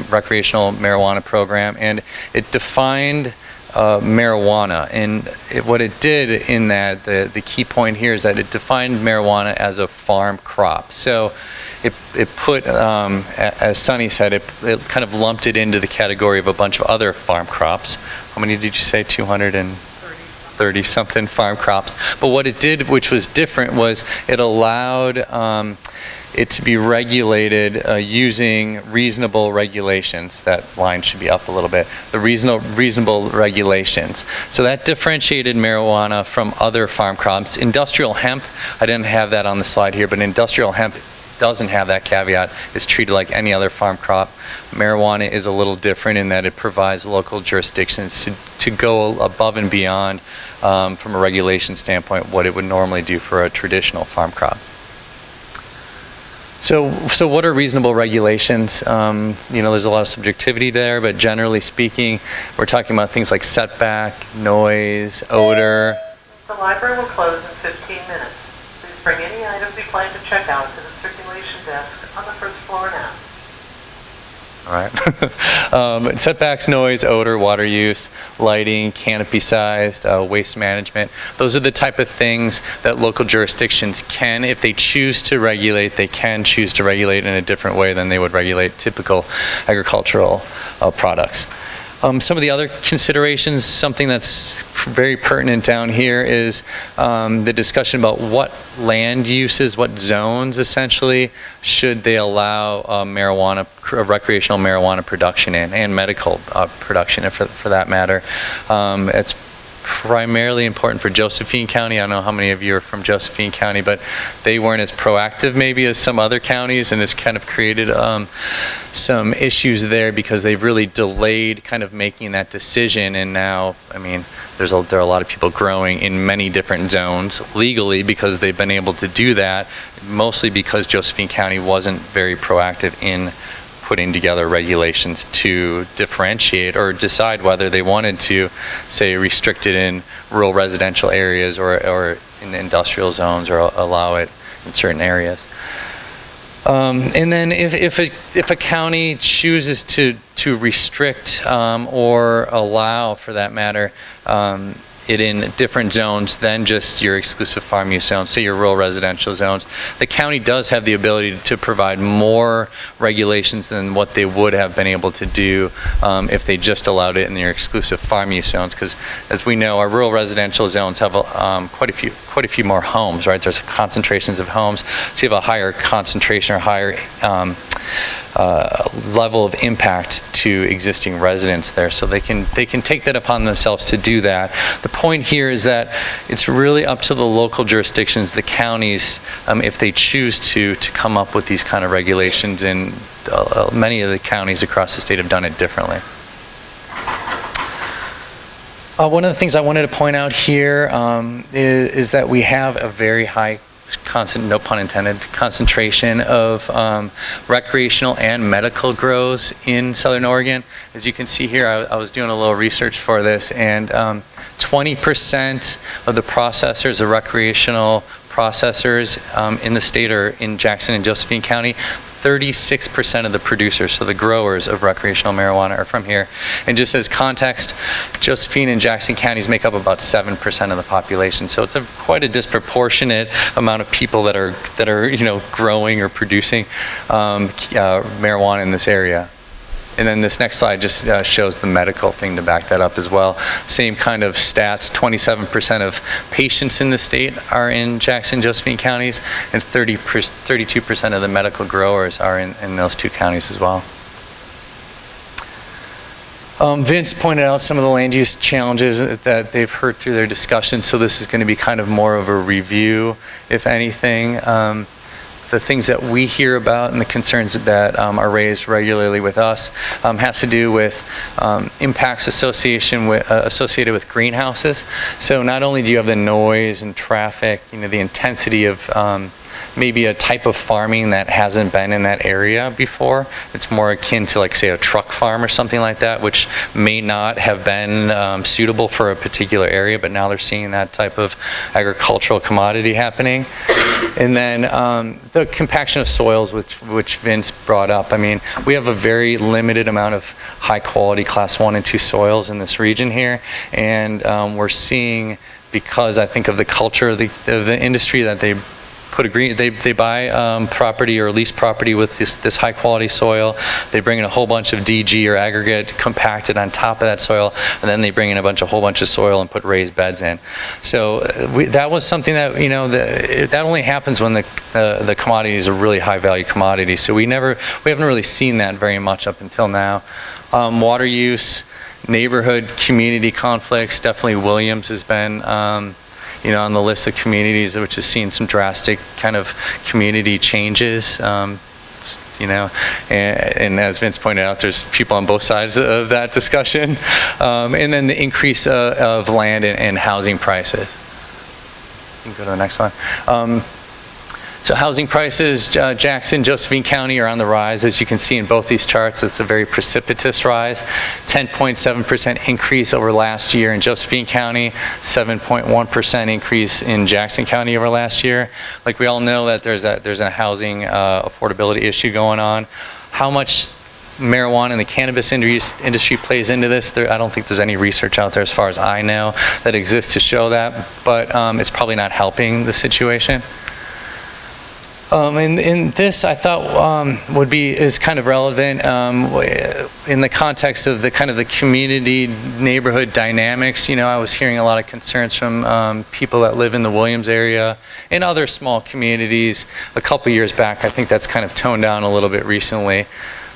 recreational marijuana program, and it defined uh, marijuana. And it, what it did in that, the, the key point here is that it defined marijuana as a farm crop. So it, it put, um, as Sunny said, it, it kind of lumped it into the category of a bunch of other farm crops. How many did you say? 200 and 30 something farm crops. But what it did, which was different, was it allowed um, it to be regulated uh, using reasonable regulations. That line should be up a little bit. The reasonable, reasonable regulations. So that differentiated marijuana from other farm crops. Industrial hemp, I didn't have that on the slide here, but industrial hemp doesn't have that caveat. It's treated like any other farm crop. Marijuana is a little different in that it provides local jurisdictions to, to go above and beyond, um, from a regulation standpoint, what it would normally do for a traditional farm crop. So, so what are reasonable regulations? Um, you know, there's a lot of subjectivity there, but generally speaking, we're talking about things like setback, noise, odor. The library will close in 15 minutes. Please bring any items you plan to check out to the circulation desk on the first floor now. Right. (laughs) um, setbacks, noise, odor, water use, lighting, canopy sized, uh, waste management. Those are the type of things that local jurisdictions can, if they choose to regulate, they can choose to regulate in a different way than they would regulate typical agricultural uh, products. Um, some of the other considerations, something that's very pertinent down here is um, the discussion about what land uses, what zones essentially should they allow uh, marijuana, uh, recreational marijuana production in, and medical uh, production for, for that matter. Um, it's primarily important for Josephine County. I don't know how many of you are from Josephine County, but they weren't as proactive maybe as some other counties, and it's kind of created um, some issues there because they've really delayed kind of making that decision. And now, I mean, there's a, there are a lot of people growing in many different zones legally because they've been able to do that, mostly because Josephine County wasn't very proactive in putting together regulations to differentiate or decide whether they wanted to, say, restrict it in rural residential areas or, or in industrial zones or allow it in certain areas. Um, and then if, if, a, if a county chooses to, to restrict um, or allow, for that matter, um, it in different zones than just your exclusive farm use zones, say your rural residential zones. The county does have the ability to provide more regulations than what they would have been able to do um, if they just allowed it in your exclusive farm use zones. Because as we know, our rural residential zones have um, quite a few quite a few more homes, right? There's concentrations of homes, so you have a higher concentration or higher um, uh, level of impact to existing residents there. So they can they can take that upon themselves to do that. The point here is that it's really up to the local jurisdictions, the counties, um, if they choose to to come up with these kind of regulations. And uh, many of the counties across the state have done it differently. Uh, one of the things I wanted to point out here um, is, is, that we have a very high constant, no pun intended, concentration of um, recreational and medical grows in Southern Oregon. As you can see here, I, I was doing a little research for this, and 20% um, of the processors of recreational processors um, in the state are in Jackson and Josephine County. 36% of the producers, so the growers of recreational marijuana, are from here. And just as context, Josephine and Jackson counties make up about 7% of the population. So it's a, quite a disproportionate amount of people that are that are you know growing or producing um, uh, marijuana in this area. And then this next slide just uh, shows the medical thing to back that up as well. Same kind of stats, 27% of patients in the state are in Jackson, Josephine counties, and 30 32% of the medical growers are in, in those two counties as well. Um, Vince pointed out some of the land use challenges that they've heard through their discussion, so this is going to be kind of more of a review, if anything. Um, the things that we hear about and the concerns that um, are raised regularly with us um, has to do with um, impacts association with, uh, associated with greenhouses. So not only do you have the noise and traffic, you know, the intensity of um, maybe a type of farming that hasn't been in that area before. It's more akin to like say a truck farm or something like that, which may not have been um, suitable for a particular area, but now they're seeing that type of agricultural commodity happening. And then um, the compaction of soils, which, which Vince brought up. I mean, we have a very limited amount of high quality class one and two soils in this region here, and um, we're seeing because I think of the culture of the, of the industry that they put a green, they, they buy um, property or lease property with this, this high quality soil. They bring in a whole bunch of DG or aggregate compacted on top of that soil, and then they bring in a bunch, a whole bunch of soil and put raised beds in. So uh, we, that was something that, you know, the, that only happens when the, uh, the commodity is a really high value commodity. So we never, we haven't really seen that very much up until now. Um, water use, neighborhood, community conflicts, definitely Williams has been, um, you know, on the list of communities which has seen some drastic kind of community changes. Um, you know, and, and, as Vince pointed out, there's people on both sides of that discussion. Um, and then the increase uh, of land and, and, housing prices. You can go to the next one. So housing prices, uh, Jackson, Josephine County are on the rise. As you can see in both these charts, it's a very precipitous rise. 10.7% increase over last year in Josephine County, 7.1% increase in Jackson County over last year. Like we all know that there's a, there's a housing uh, affordability issue going on. How much marijuana and the cannabis industry plays into this. There, I don't think there's any research out there as far as I know that exists to show that, but um, it's probably not helping the situation. Um, and, and, this I thought um, would be is kind of relevant um, in the context of the kind of the community neighborhood dynamics. You know, I was hearing a lot of concerns from um, people that live in the Williams area and other small communities. A couple years back, I think that's kind of toned down a little bit recently.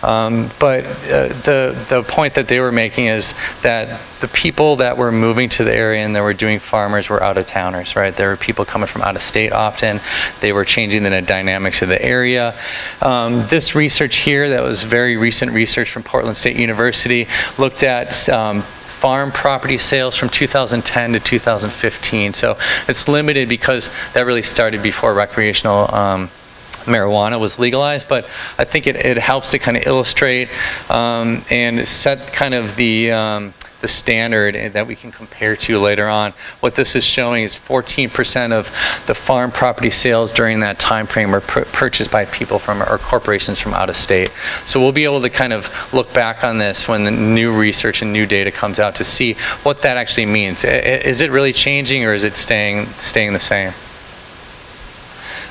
Um, but uh, the, the point that they were making is that the people that were moving to the area and that were doing farmers were out of towners, right? There were people coming from out of state often. They were changing the dynamics of the area. Um, this research here, that was very recent research from Portland State University, looked at um, farm property sales from 2010 to 2015. So it's limited because that really started before recreational um, marijuana was legalized, but I think it, it helps to kind of illustrate um, and set kind of the um, the standard that we can compare to later on. What this is showing is 14% of the farm property sales during that time frame were purchased by people from or corporations from out of state. So we'll be able to kind of look back on this when the new research and new data comes out to see what that actually means. Is it really changing or is it staying staying the same?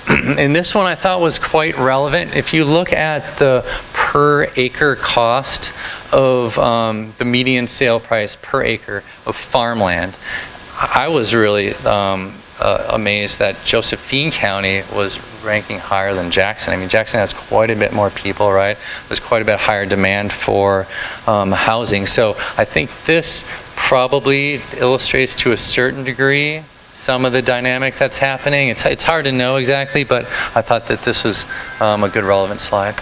(clears throat) and this one I thought was quite relevant. If you look at the per acre cost of um, the median sale price per acre of farmland, I was really um, uh, amazed that Josephine County was ranking higher than Jackson. I mean, Jackson has quite a bit more people, right? There's quite a bit higher demand for um, housing. So I think this probably illustrates to a certain degree some of the dynamic that's happening. It's, it's hard to know exactly, but I thought that this was um, a good relevant slide.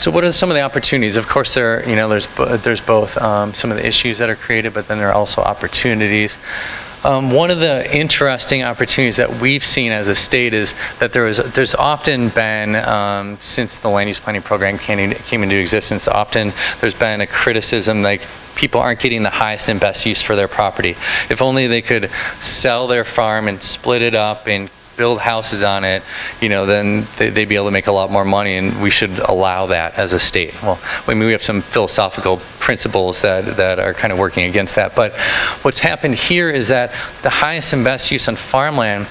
So what are some of the opportunities? Of course, there are, you know, there's, there's both um, some of the issues that are created, but then there are also opportunities. Um, one of the interesting opportunities that we've seen as a state is that there is, there's often been, um, since the land use planning program came, came into existence, often there's been a criticism like people aren't getting the highest and best use for their property. If only they could sell their farm and split it up and build houses on it, you know, then they'd be able to make a lot more money, and we should allow that as a state. Well, I mean, we have some philosophical principles that, that are kind of working against that. But what's happened here is that the highest and best use on farmland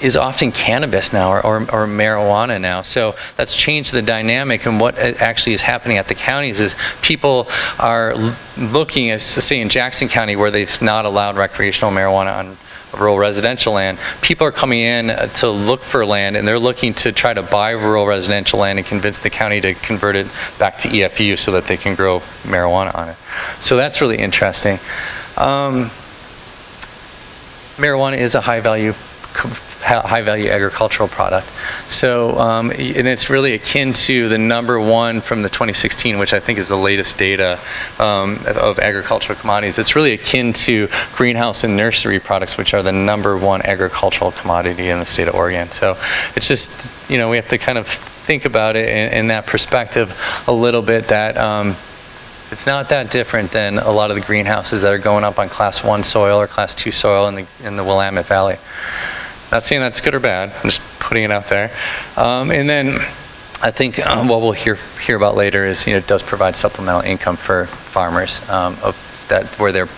is often cannabis now or, or, or, marijuana now. So that's changed the dynamic and what actually is happening at the counties is people are looking as say in Jackson County where they've not allowed recreational marijuana on rural residential land, people are coming in uh, to look for land and they're looking to try to buy rural residential land and convince the county to convert it back to EFU so that they can grow marijuana on it. So that's really interesting. Um, marijuana is a high value hi- high-value agricultural product. So, um, and it's really akin to the number one from the 2016, which I think is the latest data um, of agricultural commodities. It's really akin to greenhouse and nursery products, which are the number one agricultural commodity in the state of Oregon. So it's just, you know, we have to kind of think about it in, in that perspective a little bit that um, it's not that different than a lot of the greenhouses that are going up on class one soil or class two soil in the, in the Willamette Valley. Not saying that's good or bad, I'm just putting it out there. Um, and then I think um, what we'll hear, hear about later is, you know, it does provide supplemental income for farmers um, of that, where they're,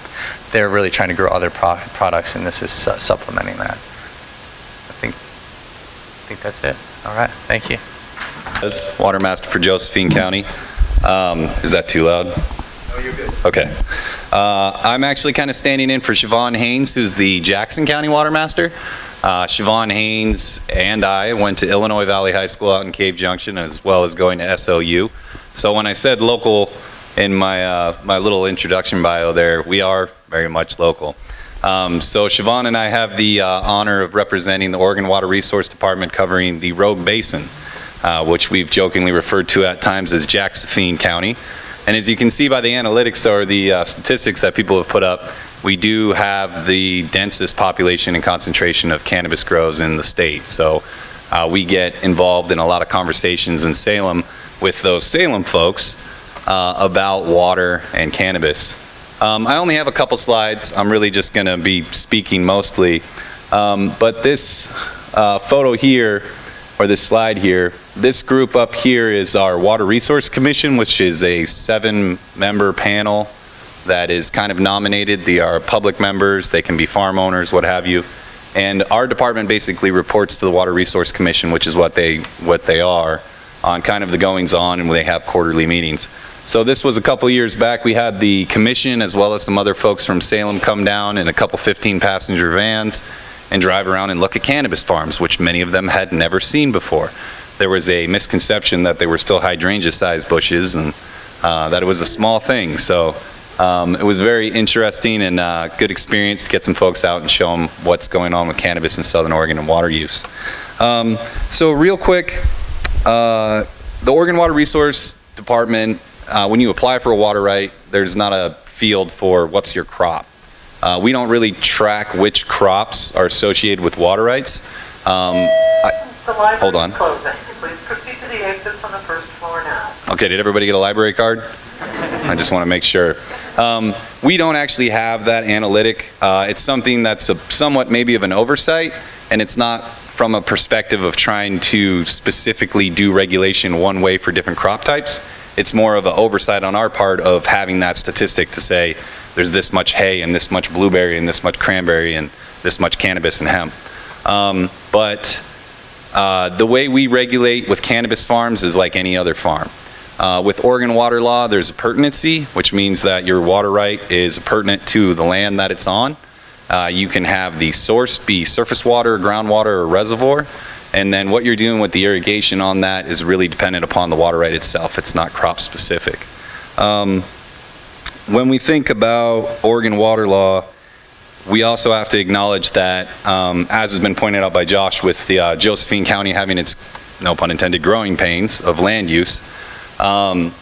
they're really trying to grow other pro- products and this is su- supplementing that. I think, I think that's it. All right, thank you. As Watermaster for Josephine County. Um, Is that too loud? Oh, you're good. Okay. Uh, I'm actually kind of standing in for Shavon Haynes, who's the Jackson County Watermaster. Uh, Shavon Haynes and I went to Illinois Valley High School out in Cave Junction, as well as going to SLU. So when I said local in my, uh, my little introduction bio there, we are very much local. Um, So Shavon and I have the uh, honor of representing the Oregon Water Resource Department covering the Rogue Basin uh, which we've jokingly referred to at times as Jacksophine County. And as you can see by the analytics or the uh, statistics that people have put up, we do have the densest population and concentration of cannabis grows in the state. So uh, we get involved in a lot of conversations in Salem with those Salem folks uh, about water and cannabis. Um, I only have a couple slides. I'm really just going to be speaking mostly. Um, But this uh, photo here, or this slide here, this group up here is our Water Resource Commission, which is a seven-member panel that is kind of nominated. They are public members, they can be farm owners, what have you. And our department basically reports to the Water Resource Commission, which is what they, what they are, on kind of the goings-on, and they have quarterly meetings. So this was a couple years back, we had the commission, as well as some other folks from Salem come down in a couple 15-passenger vans and drive around and look at cannabis farms, which many of them had never seen before. There was a misconception that they were still hydrangea-sized bushes, and uh, that it was a small thing. So um, it was very interesting and uh, good experience to get some folks out and show them what's going on with cannabis in Southern Oregon and water use. Um, So real quick, uh, the Oregon Water Resource Department, uh, when you apply for a water right, there's not a field for what's your crop. Uh, We don't really track which crops are associated with water rights. Um, I- Hold on. is closing. Please proceed to the exits on the first floor now. Okay, did everybody get a library card? I just want to make sure. Um, We don't actually have that analytic. Uh, It's something that's a- somewhat maybe of an oversight, and it's not from a perspective of trying to specifically do regulation one way for different crop types. It's more of an oversight on our part of having that statistic to say, there's this much hay and this much blueberry and this much cranberry and this much cannabis and hemp. Um, But uh, the way we regulate with cannabis farms is like any other farm. Uh, With Oregon water law, there's a pertinency, which means that your water right is pertinent to the land that it's on. Uh, You can have the source be surface water, groundwater, or reservoir, and then what you're doing with the irrigation on that is really dependent upon the water right itself. It's not crop-specific. Um, When we think about Oregon water law, we also have to acknowledge that, um, as has been pointed out by Josh, with the uh, Josephine County having its, no pun intended, growing pains of land use, um,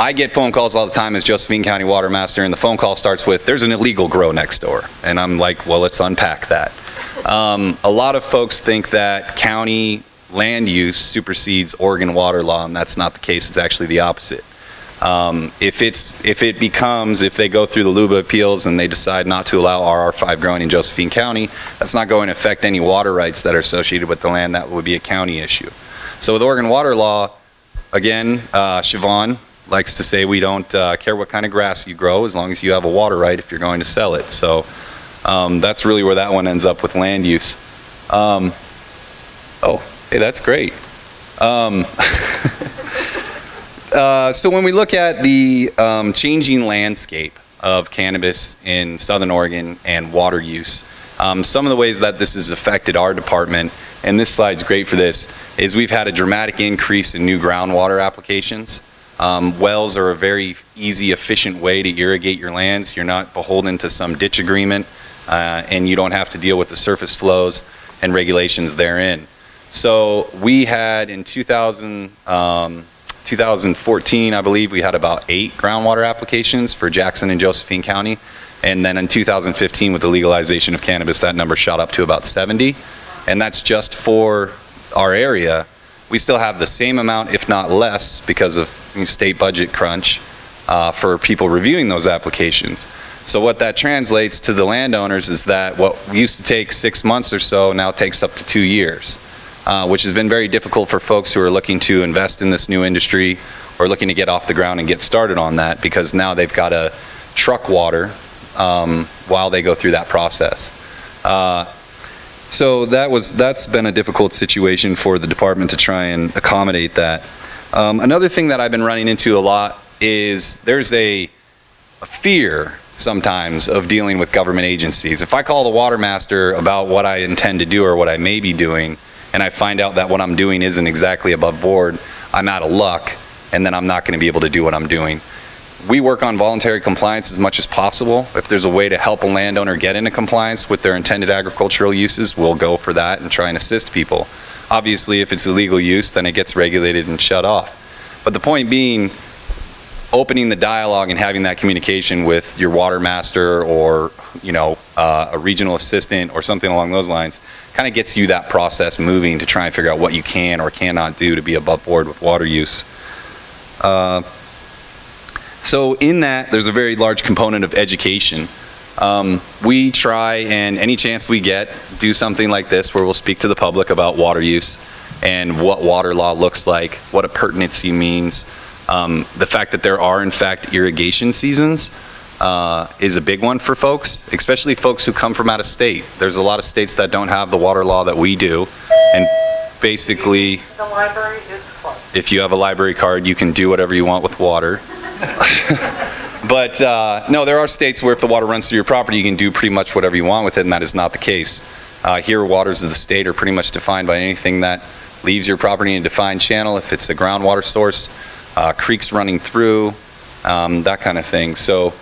I get phone calls all the time as Josephine County Water Master, and the phone call starts with, there's an illegal grow next door. And I'm like, well, let's unpack that. Um, A lot of folks think that county land use supersedes Oregon water law, and that's not the case. It's actually the opposite. Um, If it's, if it becomes, if they go through the LUBA appeals and they decide not to allow RR5 growing in Josephine County, that's not going to affect any water rights that are associated with the land. That would be a county issue. So with Oregon water law, again, uh, Shavon likes to say we don't uh, care what kind of grass you grow as long as you have a water right if you're going to sell it. So um, that's really where that one ends up with land use. Um, Oh, hey, that's great. Um, (laughs) uh, So when we look at the um, changing landscape of cannabis in Southern Oregon and water use, um, some of the ways that this has affected our department, and this slide's great for this, is we've had a dramatic increase in new groundwater applications. Um, Wells are a very easy, efficient way to irrigate your lands. You're not beholden to some ditch agreement, uh, and you don't have to deal with the surface flows. and regulations therein. So we had in 2000, um, 2014, I believe, we had about eight groundwater applications for Jackson and Josephine County. And then in 2015, with the legalization of cannabis, that number shot up to about 70. And that's just for our area. We still have the same amount, if not less, because of state budget crunch uh, for people reviewing those applications. So what that translates to the landowners is that what used to take six months or so now takes up to two years, uh, which has been very difficult for folks who are looking to invest in this new industry or looking to get off the ground and get started on that because now they've got to truck water um, while they go through that process. Uh, so that was that's been a difficult situation for the department to try and accommodate that. Um, another thing that I've been running into a lot is there's a, a fear sometimes of dealing with government agencies. If I call the water master about what I intend to do or what I may be doing, and I find out that what I'm doing isn't exactly above board, I'm out of luck, and then I'm not going to be able to do what I'm doing. We work on voluntary compliance as much as possible. If there's a way to help a landowner get into compliance with their intended agricultural uses, we'll go for that and try and assist people. Obviously, if it's illegal use, then it gets regulated and shut off. But the point being, opening the dialogue and having that communication with your water master or, you know, uh, a regional assistant or something along those lines kind of gets you that process moving to try and figure out what you can or cannot do to be above board with water use. Uh, so in that, there's a very large component of education. Um, we try and any chance we get, do something like this where we'll speak to the public about water use and what water law looks like, what a pertinency means, um, the fact that there are, in fact, irrigation seasons uh, is a big one for folks, especially folks who come from out of state. There's a lot of states that don't have the water law that we do, and basically, The library is closed. if you have a library card, you can do whatever you want with water. (laughs) But, uh, no, there are states where if the water runs through your property, you can do pretty much whatever you want with it, and that is not the case. Uh, Here, waters of the state are pretty much defined by anything that leaves your property in a defined channel, if it's a groundwater source, uh, creeks running through, um, that kind of thing. So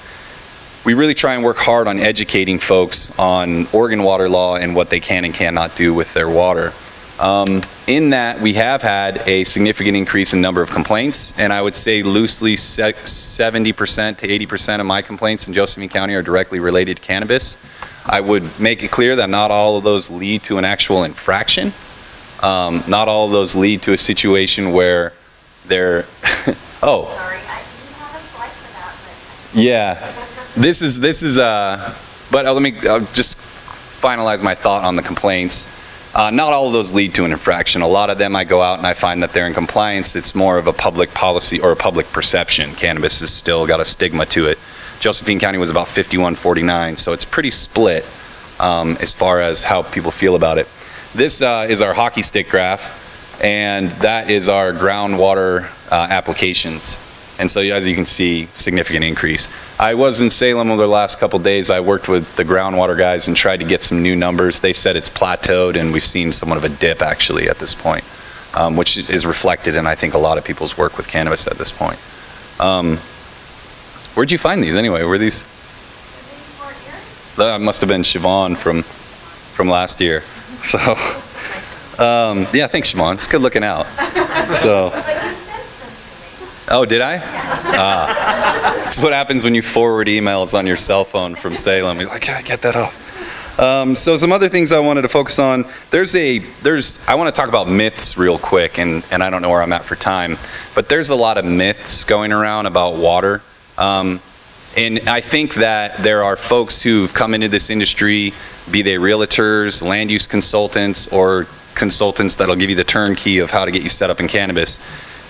we really try and work hard on educating folks on Oregon water law and what they can and cannot do with their water. Um, in that, we have had a significant increase in number of complaints, and I would say loosely 70% to 80% of my complaints in Josephine County are directly related to cannabis. I would make it clear that not all of those lead to an actual infraction. Um, not all of those lead to a situation where they're, (laughs) oh, Sorry, I didn't have a slide for that, yeah, this is, this is, uh, but uh, let me, I'll just finalize my thought on the complaints. Uh, not all of those lead to an infraction. A lot of them I go out and I find that they're in compliance. It's more of a public policy or a public perception. Cannabis has still got a stigma to it. Josephine County was about 51-49, so it's pretty split um, as far as how people feel about it. This uh, is our hockey stick graph, and that is our groundwater uh, applications. And so as you can see, significant increase. I was in Salem over the last couple days. I worked with the groundwater guys and tried to get some new numbers. They said it's plateaued and we've seen somewhat of a dip actually at this point, um, which is reflected in I think a lot of people's work with cannabis at this point. Um, where'd you find these anyway? Were these? That must have been Shavon from, from last year. (laughs) So, um, yeah, thanks Shavon. It's good looking out. So. (laughs) But you sent them to me. Oh, did I? Ah. That's what happens when you forward emails on your cell phone from Salem. You're like, yeah, get that off. Um, so some other things I wanted to focus on. There's a, there's, I want to talk about myths real quick, and, and I don't know where I'm at for time, but there's a lot of myths going around about water. Um, and I think that there are folks who've come into this industry, be they realtors, land use consultants, or consultants that'll give you the turnkey of how to get you set up in cannabis.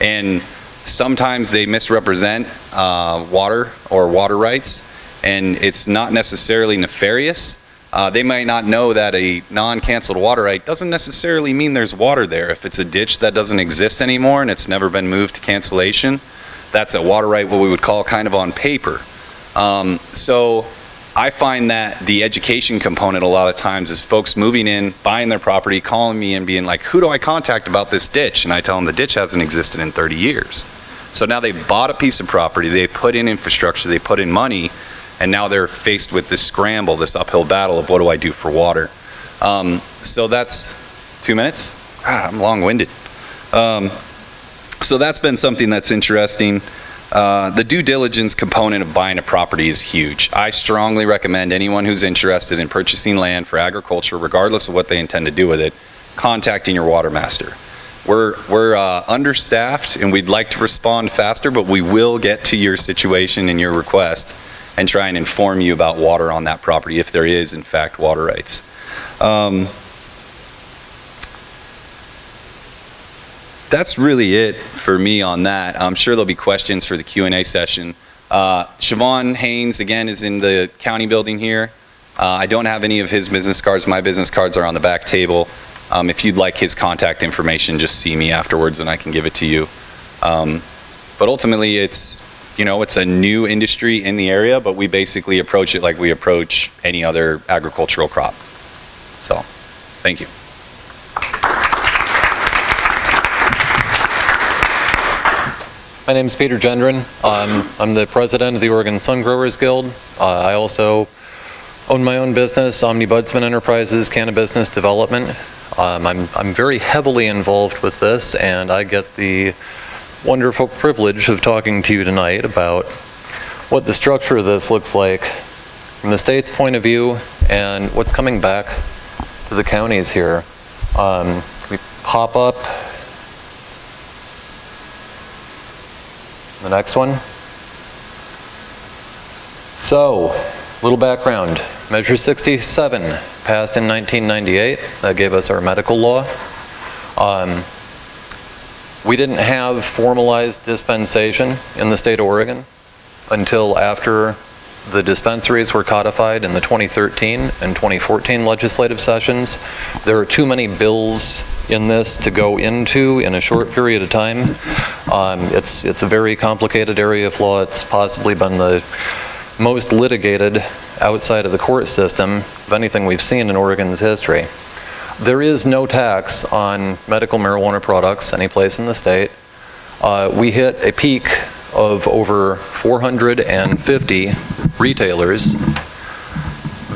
And sometimes they misrepresent uh, water or water rights, and it's not necessarily nefarious. Uh, they might not know that a non-canceled water right doesn't necessarily mean there's water there. If it's a ditch that doesn't exist anymore and it's never been moved to cancellation, that's a water right what we would call kind of on paper. Um, so I find that the education component a lot of times is folks moving in, buying their property, calling me and being like, who do I contact about this ditch? And I tell them the ditch hasn't existed in 30 years. So now they bought a piece of property, they put in infrastructure, they put in money, and now they're faced with this scramble, this uphill battle of what do I do for water? Um, so that's two minutes? God, I'm long-winded. Um, so that's been something that's interesting. Uh, the due diligence component of buying a property is huge. I strongly recommend anyone who's interested in purchasing land for agriculture, regardless of what they intend to do with it, contacting your water master. We're, we're uh, understaffed and we'd like to respond faster, but we will get to your situation and your request and try and inform you about water on that property if there is in fact water rights. Um, that's really it for me on that. I'm sure there'll be questions for the Q&A session. Uh, Shavon Haynes, again, is in the county building here. Uh, I don't have any of his business cards. My business cards are on the back table. Um, if you'd like his contact information, just see me afterwards and I can give it to you. Um, but ultimately, it's, you know, it's a new industry in the area, but we basically approach it like we approach any other agricultural crop. So, thank you. My name is Peter Gendron. Um, I'm the president of the Oregon Sun Growers Guild. Uh, I also own my own business, Omnibudsman Enterprises, Cannabis Business Development. Um, I'm, I'm very heavily involved with this, and I get the wonderful privilege of talking to you tonight about what the structure of this looks like from the state's point of view and what's coming back to the counties here. Um, we pop up The next one. So, little background. Measure 67 passed in 1998. That gave us our medical law. Um, we didn't have formalized dispensation in the state of Oregon until after the dispensaries were codified in the 2013 and 2014 legislative sessions. There are too many bills in this to go into in a short period of time. Um, it's, it's a very complicated area of law. It's possibly been the most litigated outside of the court system of anything we've seen in Oregon's history. There is no tax on medical marijuana products anyplace in the state. Uh, we hit a peak of over 450 retailers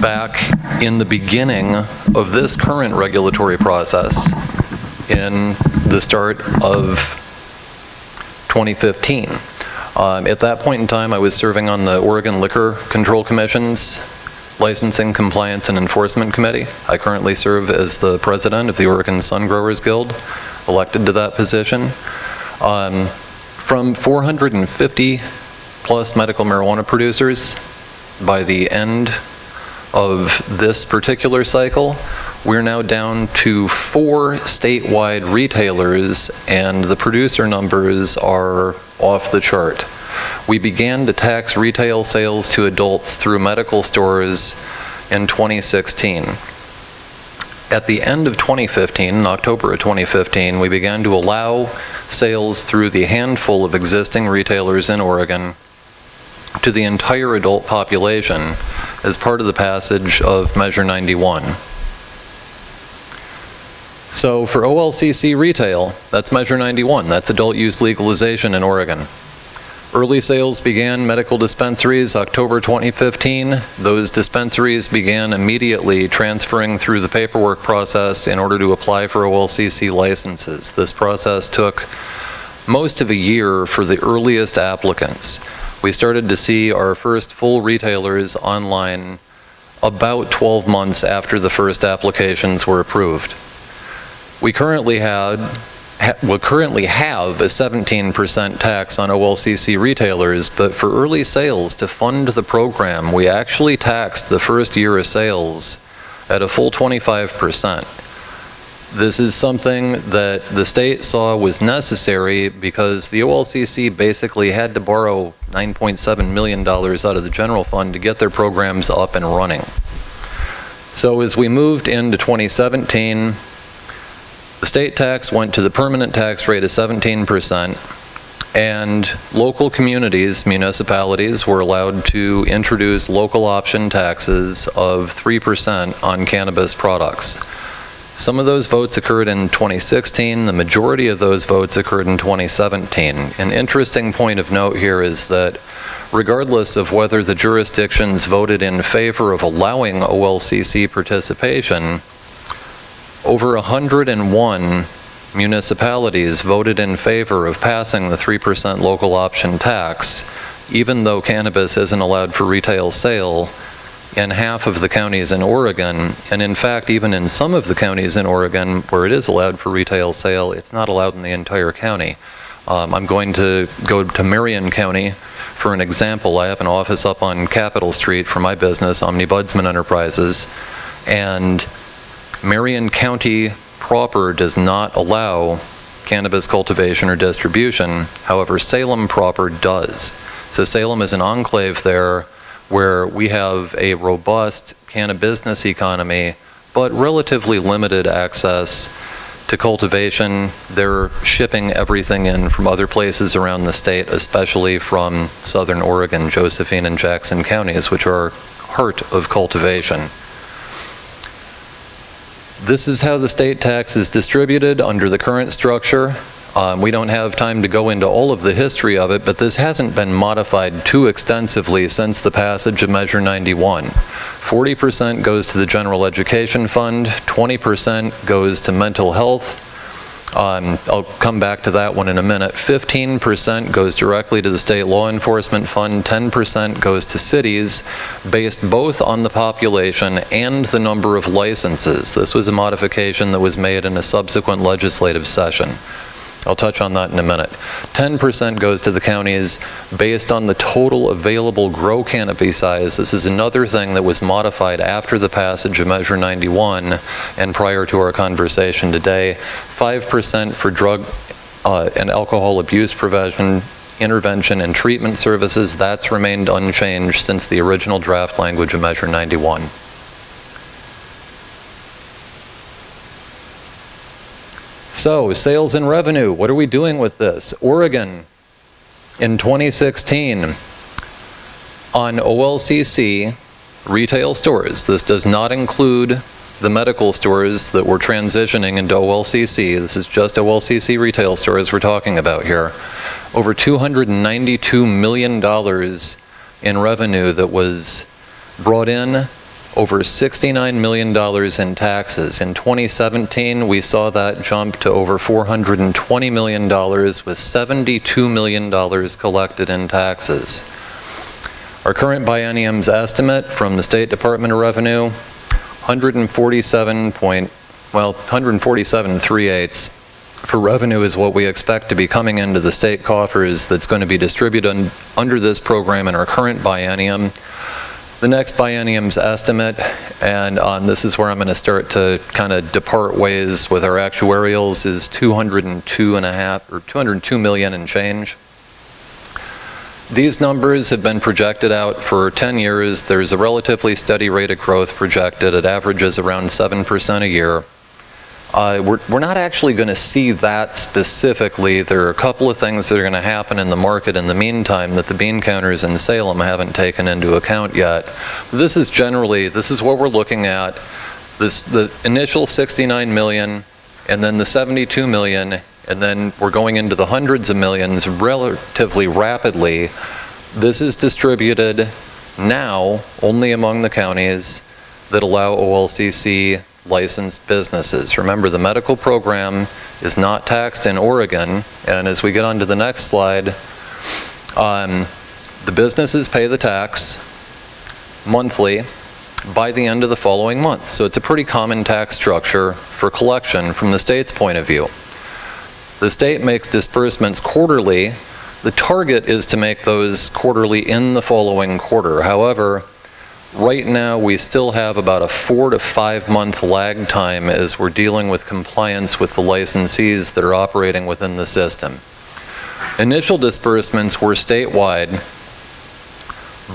back in the beginning of this current regulatory process in the start of 2015. Um, at that point in time, I was serving on the Oregon Liquor Control Commission's Licensing, Compliance, and Enforcement Committee. I currently serve as the president of the Oregon Sun Growers Guild, elected to that position. Um, from 450 plus medical marijuana producers by the end of this particular cycle, we're now down to four statewide retailers and the producer numbers are off the chart. We began to tax retail sales to adults through medical stores in 2016. At the end of 2015, in October of 2015, we began to allow sales through the handful of existing retailers in Oregon to the entire adult population as part of the passage of Measure 91. So for OLCC retail, that's Measure 91, that's adult use legalization in Oregon. Early sales began medical dispensaries October 2015. Those dispensaries began immediately transferring through the paperwork process in order to apply for OLCC licenses. This process took most of a year for the earliest applicants. We started to see our first full retailers online about 12 months after the first applications were approved. We currently had ha currently have a 17% tax on OLCC retailers, but for early sales to fund the program, we actually taxed the first year of sales at a full 25%. This is something that the state saw was necessary because the OLCC basically had to borrow $9.7 million out of the general fund to get their programs up and running. So as we moved into 2017, the state tax went to the permanent tax rate of 17%, and local communities, municipalities, were allowed to introduce local option taxes of 3% on cannabis products. Some of those votes occurred in 2016. The majority of those votes occurred in 2017. An interesting point of note here is that regardless of whether the jurisdictions voted in favor of allowing OLCC participation, over 101 municipalities voted in favor of passing the 3% local option tax, even though cannabis isn't allowed for retail sale in half of the counties in Oregon. And in fact, even in some of the counties in Oregon where it is allowed for retail sale, it's not allowed in the entire county. Um, I'm going to go to Marion County for an example. I have an office up on Capitol Street for my business, Omnibudsman Enterprises, and Marion County proper does not allow cannabis cultivation or distribution. However, Salem proper does. So Salem is an enclave there where we have a robust cannabis business economy, but relatively limited access to cultivation. They're shipping everything in from other places around the state, especially from southern Oregon, Josephine and Jackson counties, which are heart of cultivation. This is how the state tax is distributed under the current structure. Um, we don't have time to go into all of the history of it, but this hasn't been modified too extensively since the passage of Measure 91. 40% goes to the General Education Fund, 20% goes to mental health, um, I'll come back to that one in a minute. 15% goes directly to the state law enforcement fund, 10% goes to cities, based both on the population and the number of licenses. This was a modification that was made in a subsequent legislative session. I'll touch on that in a minute. 10% goes to the counties based on the total available grow canopy size. This is another thing that was modified after the passage of Measure 91 and prior to our conversation today. 5% for drug uh, and alcohol abuse prevention, intervention, and treatment services. That's remained unchanged since the original draft language of Measure 91. So, sales and revenue, what are we doing with this? Oregon, in 2016, on OLCC retail stores, this does not include the medical stores that we're transitioning into OLCC. This is just OLCC retail stores we're talking about here. Over $292 million in revenue that was brought in over $69 million in taxes. In 2017, we saw that jump to over $420 million with $72 million collected in taxes. Our current biennium's estimate from the State Department of Revenue, 147 point, well, 147 3 eighths for revenue is what we expect to be coming into the state coffers that's going to be distributed under this program in our current biennium the next biennium's estimate, and um, this is where I'm going to start to kind of depart ways with our actuarials, is 202 and a half or 202 million and change. These numbers have been projected out for 10 years. There's a relatively steady rate of growth projected. It averages around 7% a year. Uh, we're, we're not actually going to see that specifically. There are a couple of things that are going to happen in the market in the meantime that the bean counters in Salem haven't taken into account yet. This is generally, this is what we're looking at. This, the initial 69 million and then the 72 million and then we're going into the hundreds of millions relatively rapidly. This is distributed now only among the counties that allow OLCC licensed businesses. Remember, the medical program is not taxed in Oregon, and as we get on to the next slide, um, the businesses pay the tax monthly by the end of the following month. So it's a pretty common tax structure for collection from the state's point of view. The state makes disbursements quarterly. The target is to make those quarterly in the following quarter. However, Right now, we still have about a four to five month lag time as we're dealing with compliance with the licensees that are operating within the system. Initial disbursements were statewide,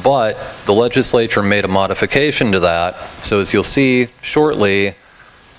but the legislature made a modification to that. So as you'll see shortly,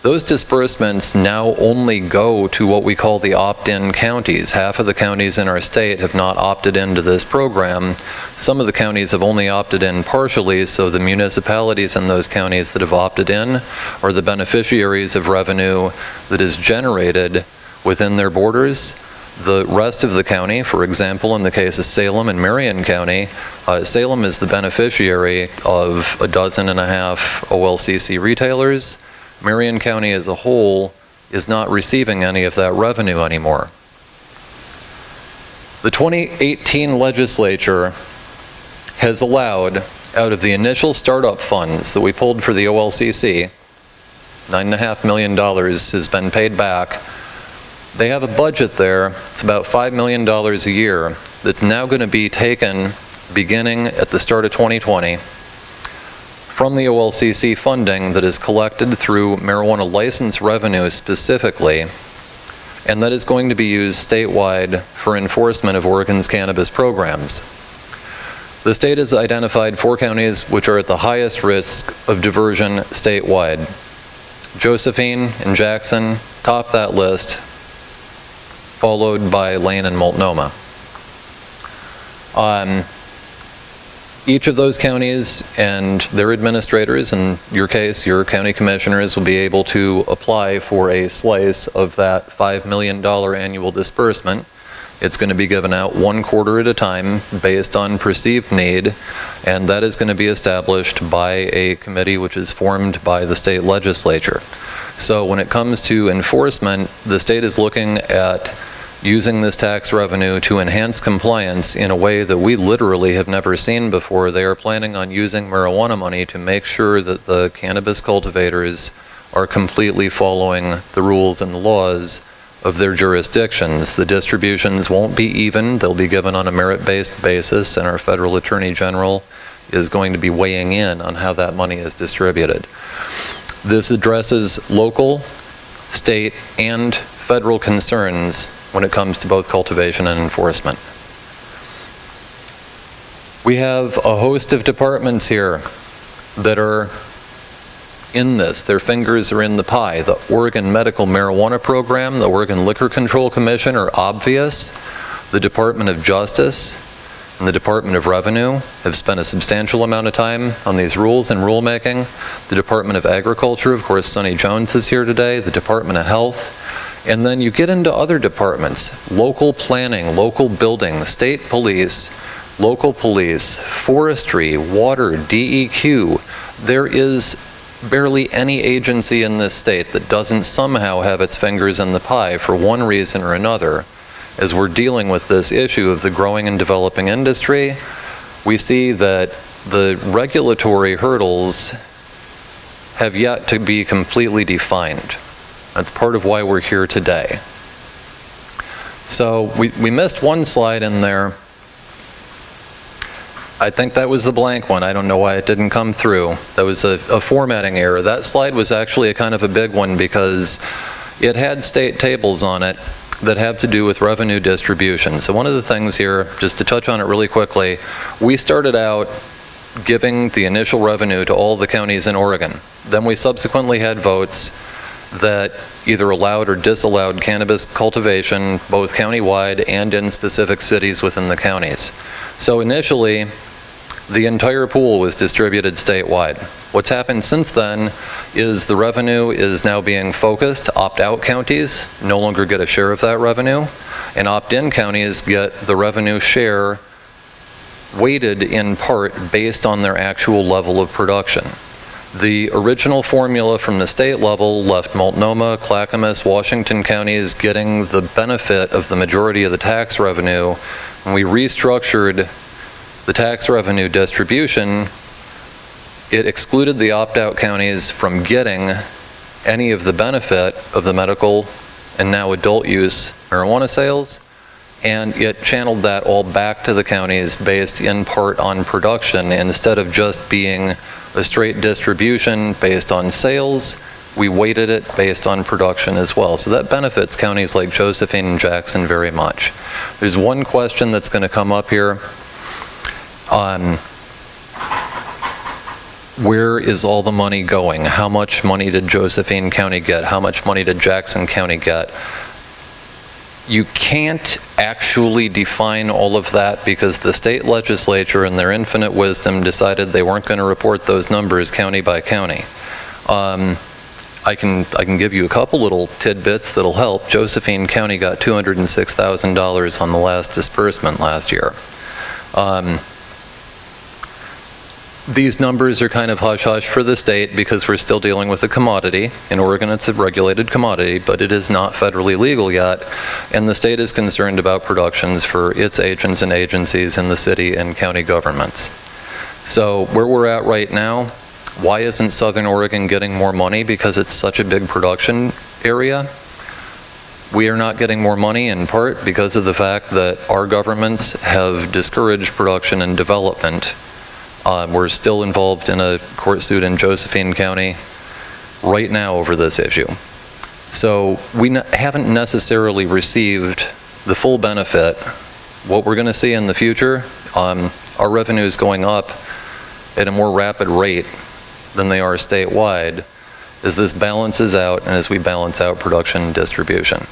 those disbursements now only go to what we call the opt-in counties. Half of the counties in our state have not opted into this program. Some of the counties have only opted in partially, so the municipalities in those counties that have opted in are the beneficiaries of revenue that is generated within their borders. The rest of the county, for example, in the case of Salem and Marion County, uh, Salem is the beneficiary of a dozen and a half OLCC retailers. Marion County as a whole is not receiving any of that revenue anymore. The 2018 legislature has allowed, out of the initial startup funds that we pulled for the OLCC, $9.5 million has been paid back. They have a budget there, it's about $5 million a year, that's now going to be taken beginning at the start of 2020 from the OLCC funding that is collected through marijuana license revenue specifically, and that is going to be used statewide for enforcement of Oregon's cannabis programs. The state has identified four counties which are at the highest risk of diversion statewide. Josephine and Jackson top that list, followed by Lane and Multnomah. Um, each of those counties and their administrators, in your case, your county commissioners, will be able to apply for a slice of that $5 million annual disbursement. It's going to be given out one quarter at a time based on perceived need, and that is going to be established by a committee which is formed by the state legislature. So when it comes to enforcement, the state is looking at using this tax revenue to enhance compliance in a way that we literally have never seen before. They are planning on using marijuana money to make sure that the cannabis cultivators are completely following the rules and laws of their jurisdictions. The distributions won't be even, they'll be given on a merit-based basis, and our federal attorney general is going to be weighing in on how that money is distributed. This addresses local, state, and federal concerns when it comes to both cultivation and enforcement. We have a host of departments here that are in this. Their fingers are in the pie. The Oregon Medical Marijuana Program, the Oregon Liquor Control Commission are obvious. The Department of Justice and the Department of Revenue have spent a substantial amount of time on these rules and rulemaking. The Department of Agriculture, of course, Sunny Jones is here today. The Department of Health. And then you get into other departments, local planning, local building, state police, local police, forestry, water, DEQ. There is barely any agency in this state that doesn't somehow have its fingers in the pie for one reason or another. As we're dealing with this issue of the growing and developing industry, we see that the regulatory hurdles have yet to be completely defined. That's part of why we're here today. So we, we missed one slide in there. I think that was the blank one. I don't know why it didn't come through. That was a, a formatting error. That slide was actually a kind of a big one because it had state tables on it that have to do with revenue distribution. So one of the things here, just to touch on it really quickly, we started out giving the initial revenue to all the counties in Oregon. Then we subsequently had votes that either allowed or disallowed cannabis cultivation both countywide and in specific cities within the counties. So initially, the entire pool was distributed statewide. What's happened since then is the revenue is now being focused. Opt-out counties no longer get a share of that revenue, and opt-in counties get the revenue share weighted in part based on their actual level of production. The original formula from the state level left Multnomah, Clackamas, Washington counties getting the benefit of the majority of the tax revenue. When we restructured the tax revenue distribution, it excluded the opt-out counties from getting any of the benefit of the medical and now adult use marijuana sales, and it channeled that all back to the counties based in part on production instead of just being a straight distribution based on sales. We weighted it based on production as well. So that benefits counties like Josephine and Jackson very much. There's one question that's going to come up here on where is all the money going? How much money did Josephine County get? How much money did Jackson County get? You can't actually define all of that because the state legislature in their infinite wisdom decided they weren't going to report those numbers county by county. Um, I can, I can give you a couple little tidbits that'll help. Josephine County got $206,000 on the last disbursement last year. Um, These numbers are kind of hush-hush for the state because we're still dealing with a commodity. In Oregon, it's a regulated commodity, but it is not federally legal yet. And the state is concerned about productions for its agents and agencies in the city and county governments. So where we're at right now, why isn't Southern Oregon getting more money? Because it's such a big production area. We are not getting more money in part because of the fact that our governments have discouraged production and development. Uh, We're still involved in a court suit in Josephine County right now over this issue. So we haven't necessarily received the full benefit. What we're going to see in the future, um, our is going up at a more rapid rate than they are statewide, as this balances out and as we balance out production and distribution.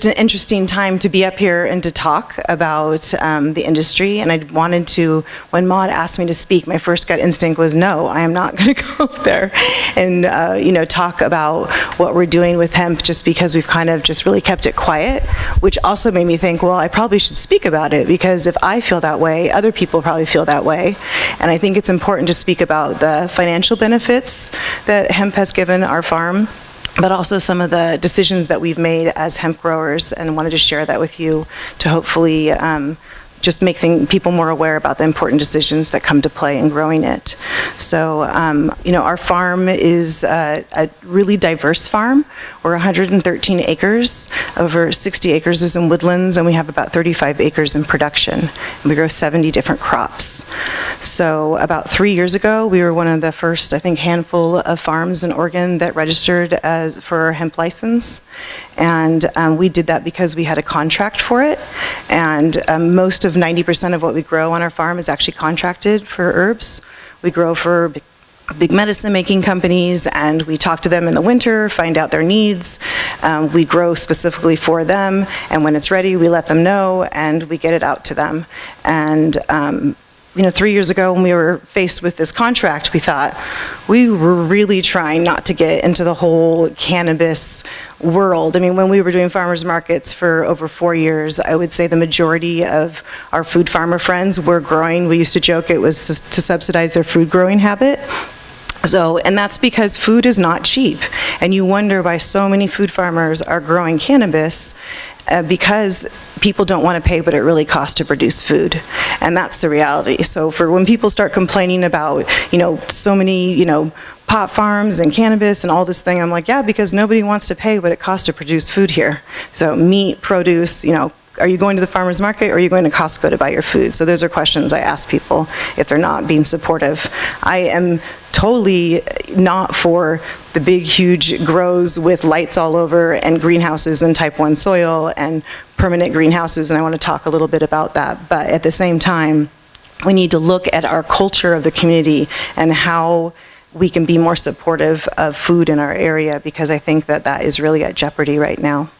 It's an interesting time to be up here and to talk about um, the industry. And I wanted to, when Maud asked me to speak, my first gut instinct was, no, I am not (laughs) going to go up there and, uh, you know, talk about what we're doing with hemp just because we've kind of just really kept it quiet, which also made me think, well, I probably should speak about it because if I feel that way, other people probably feel that way. And I think it's important to speak about the financial benefits that hemp has given our farm but also some of the decisions that we've made as hemp growers, and wanted to share that with you to hopefully um, just make thing, people more aware about the important decisions that come to play in growing it. So, um, you know, our farm is uh, a really diverse farm. We're 113 acres. Over 60 acres is in woodlands, and we have about 35 acres in production. We grow 70 different crops. So about three years ago, we were one of the first, I think, handful of farms in Oregon that registered as for a hemp license. And um, we did that because we had a contract for it. And um, most of 90% of what we grow on our farm is actually contracted for herbs. We grow for big- medicine making companies and we talk to them in the winter, find out their needs. Um, we grow specifically for them and when it's ready, we let them know and we get it out to them. And um, you know, three years ago when we were faced with this contract, we thought we were really trying not to get into the whole cannabis world. I mean, when we were doing farmers markets for over four years, I would say the majority of our food farmer friends were growing. We used to joke it was to subsidize their food growing habit. So, and that's because food is not cheap. And you wonder why so many food farmers are growing cannabis uh, because people don't want to pay what it really costs to produce food. And that's the reality. So for when people start complaining about, you know, so many, you know, pot farms and cannabis and all this thing, I'm like, yeah, because nobody wants to pay what it costs to produce food here. So meat, produce, you know, are you going to the farmer's market or are you going to Costco to buy your food? So those are questions I ask people if they're not being supportive. I am totally not for the big, huge grows with lights all over and greenhouses and type 1 soil and permanent greenhouses, and I want to talk a little bit about that. But at the same time, we need to look at our culture of the community and how we can be more supportive of food in our area because I think that that is really at jeopardy right now.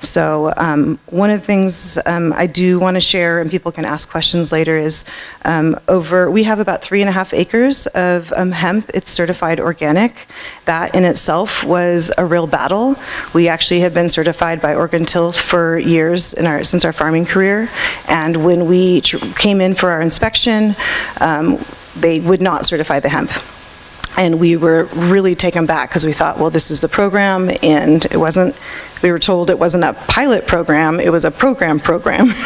So um, one of the things um, I do want to share, and people can ask questions later, is um, over, we have about three and a half acres of um, hemp. It's certified organic. That in itself was a real battle. We actually have been certified by Oregon Tilth for years our, since our farming career. And when we came in for our inspection, um, they would not certify the hemp. And we were really taken back because we thought, well, this is a program, and it wasn't, we were told it wasn't a pilot program, it was a program program. (laughs)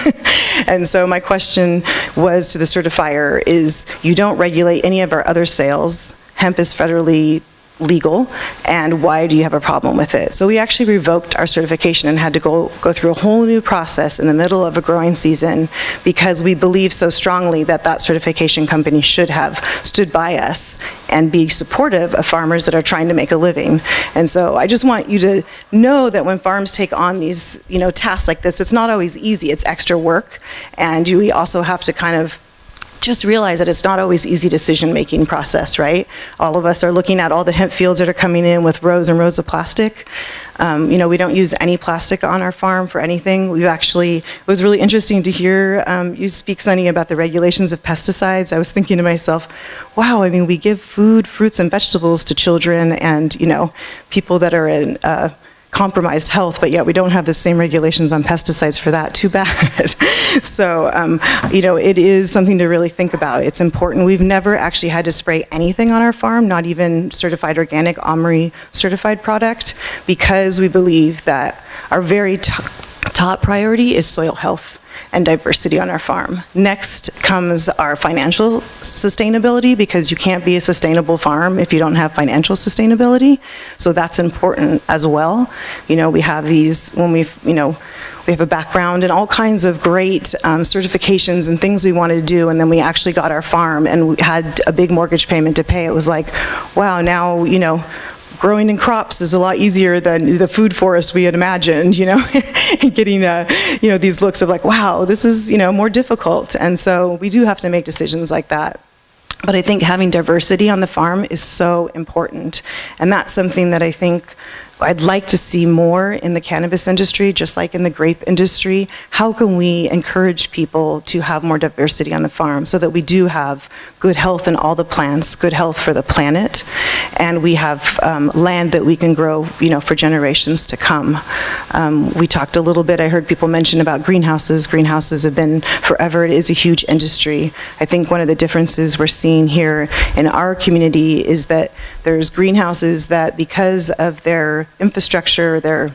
And so my question was to the certifier is, you don't regulate any of our other sales, hemp is federally legal, and why do you have a problem with it? So we actually revoked our certification and had to go, go through a whole new process in the middle of a growing season because we believe so strongly that that certification company should have stood by us and be supportive of farmers that are trying to make a living. And so I just want you to know that when farms take on these, you know, tasks like this, it's not always easy, it's extra work, and you- we also have to kind of just realize that it's not always easy decision-making process, right? All of us are looking at all the hemp fields that are coming in with rows and rows of plastic. Um, you know, we don't use any plastic on our farm for anything. We've actually, it was really interesting to hear um, you speak, Sunny, about the regulations of pesticides. I was thinking to myself, wow, I mean, we give food, fruits, and vegetables to children and, you know, people that are in, uh, compromised health, but yet we don't have the same regulations on pesticides for that. Too bad. (laughs) so, um, you know, it is something to really think about. It's important. We've never actually had to spray anything on our farm, not even certified organic OMRI certified product, because we believe that our very top, top priority is soil health and diversity on our farm. Next comes our financial sustainability because you can't be a sustainable farm if you don't have financial sustainability. So that's important as well. You know, we have these, when we, you know, we have a background and all kinds of great um, certifications and things we wanted to do, and then we actually got our farm and we had a big mortgage payment to pay. It was like, wow, now, you know, growing in crops is a lot easier than the food forest we had imagined, you know, (laughs) and getting, uh, you know, these looks of like, wow, this is, you know, more difficult. And so we do have to make decisions like that. But I think having diversity on the farm is so important. And that's something that I think I'd like to see more in the cannabis industry, just like in the grape industry. How can we encourage people to have more diversity on the farm so that we do have good health in all the plants, good health for the planet, and we have um, land that we can grow, you know, for generations to come. Um, we talked a little bit, I heard people mention about greenhouses. Greenhouses have been forever, it is a huge industry. I think one of the differences we're seeing here in our community is that there's greenhouses that because of their infrastructure, their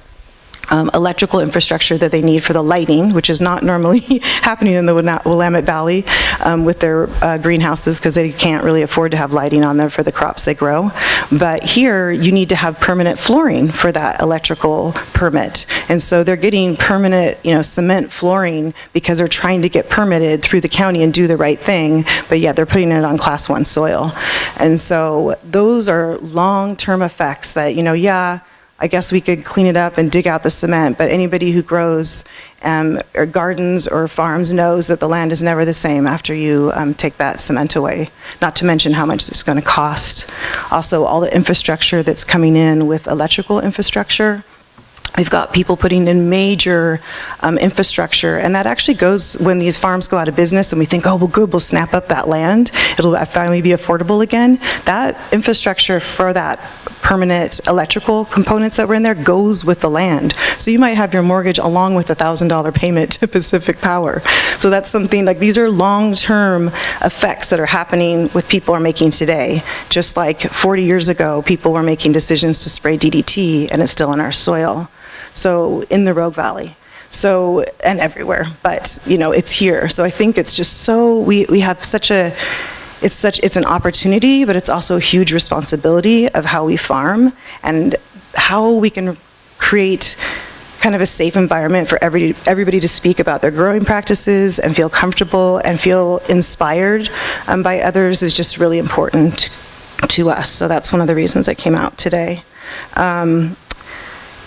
um, electrical infrastructure that they need for the lighting, which is not normally (laughs) happening in the Willamette Valley um, with their uh, greenhouses because they can't really afford to have lighting on there for the crops they grow. But here, you need to have permanent flooring for that electrical permit. And so they're getting permanent, you know, cement flooring because they're trying to get permitted through the county and do the right thing, but yet they're putting it on class one soil. And so those are long-term effects that, you know, yeah, I guess we could clean it up and dig out the cement, but anybody who grows um, or gardens or farms knows that the land is never the same after you um, take that cement away, not to mention how much it's going to cost. Also, all the infrastructure that's coming in with electrical infrastructure, We've got people putting in major um, infrastructure, and that actually goes when these farms go out of business and we think, oh, well, good, we'll snap up that land. It'll finally be affordable again. That infrastructure for that permanent electrical components that were in there goes with the land. So you might have your mortgage along with a $1,000 payment to Pacific Power. So that's something, like these are long-term effects that are happening with people are making today. Just like 40 years ago, people were making decisions to spray DDT and it's still in our soil so in the Rogue Valley. So, and everywhere, but you know, it's here. So I think it's just so, we, we have such a, it's such, it's an opportunity, but it's also a huge responsibility of how we farm and how we can create kind of a safe environment for every, everybody to speak about their growing practices and feel comfortable and feel inspired um, by others is just really important to us. So that's one of the reasons I came out today. Um,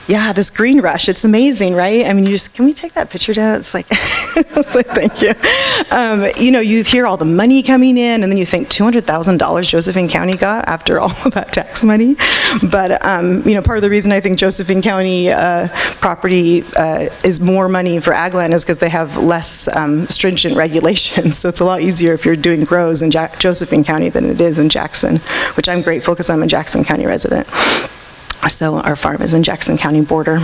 yeah, this green rush, it's amazing, right? I mean, you just, can we take that picture down? It's like, (laughs) it's like thank you. Um, you know, you hear all the money coming in, and then you think $200,000 Josephine County got after (laughs) all of that tax money. But, um, you know, part of the reason I think Josephine County uh, property uh, is more money for ag land is because they have less um, stringent regulations. (laughs) So it's a lot easier if you're doing grows in ja Josephine County than it is in Jackson, which I'm grateful because I'm a Jackson County resident. So our farm is in Jackson County border.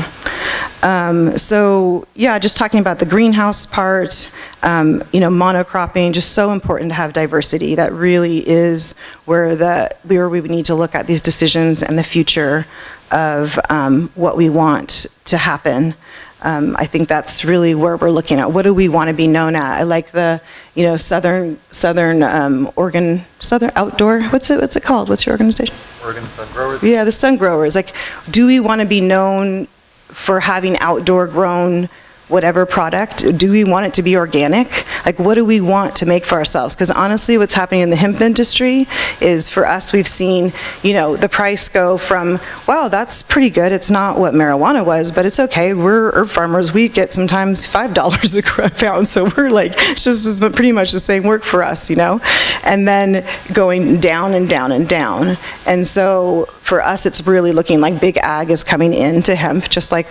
Um, so yeah, just talking about the greenhouse part, um, you know, monocropping, just so important to have diversity. That really is where the where we need to look at these decisions and the future of um, what we want to happen. Um, I think that's really where we're looking at. What do we want to be known at? I like the, you know, Southern Southern um, Oregon Southern Outdoor. What's it? What's it called? What's your organization? Oregon Sun Growers. Yeah, the Sun Growers. Like, do we want to be known for having outdoor grown whatever product? Do we want it to be organic? Like what do we want to make for ourselves? Because honestly, what's happening in the hemp industry is for us, we've seen, you know, the price go from, wow, that's pretty good. It's not what marijuana was, but it's okay. We're herb farmers. We get sometimes $5 (laughs) a pound. So we're like, it's just pretty much the same work for us, you know? And then going down and down and down. And so for us, it's really looking like big ag is coming into hemp, just like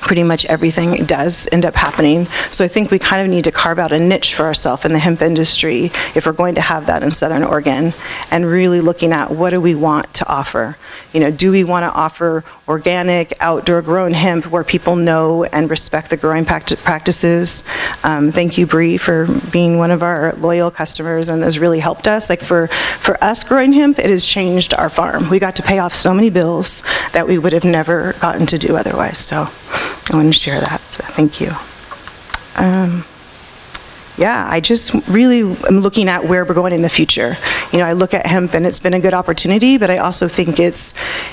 pretty much everything does end up happening. So I think we kind of need to carve out a niche for ourselves in the hemp industry if we're going to have that in Southern Oregon, and really looking at what do we want to offer? You know, do we want to offer organic, outdoor grown hemp where people know and respect the growing practices? Um, Thank you, Bree, for being one of our loyal customers and has really helped us. Like for, for us growing hemp, it has changed our farm. We got to pay off so many bills that we would have never gotten to do otherwise, so I wanted to share that, so thank you. Um, Yeah, I just really am looking at where we're going in the future. You know, I look at hemp and it's been a good opportunity, but I also think it's,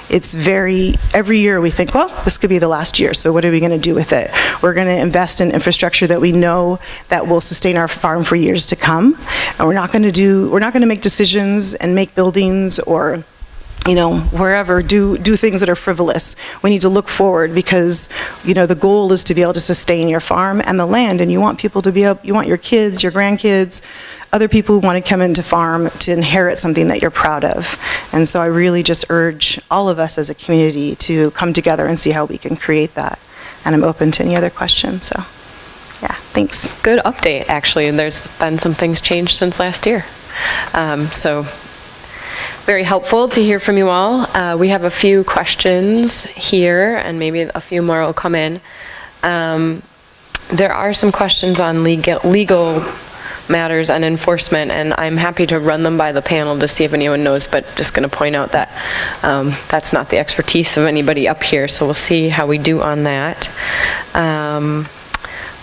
it's very, every year we think, well, this could be the last year, so what are we going to do with it? We're going to invest in infrastructure that we know that will sustain our farm for years to come, and we're not going to do, we're not going to make decisions and make buildings or you know, wherever, do, do things that are frivolous. We need to look forward because, you know, the goal is to be able to sustain your farm and the land, and you want people to be able, you want your kids, your grandkids, other people who want to come into farm to inherit something that you're proud of. And so I really just urge all of us as a community to come together and see how we can create that. And I'm open to any other questions, so, yeah, thanks. Good update, actually, and there's been some things changed since last year. Um, So very helpful to hear from you all. Uh, We have a few questions here, and maybe a few more will come in. Um, There are some questions on legal legal matters and enforcement, and I'm happy to run them by the panel to see if anyone knows, but just going to point out that um, that's not the expertise of anybody up here, so we'll see how we do on that. Um,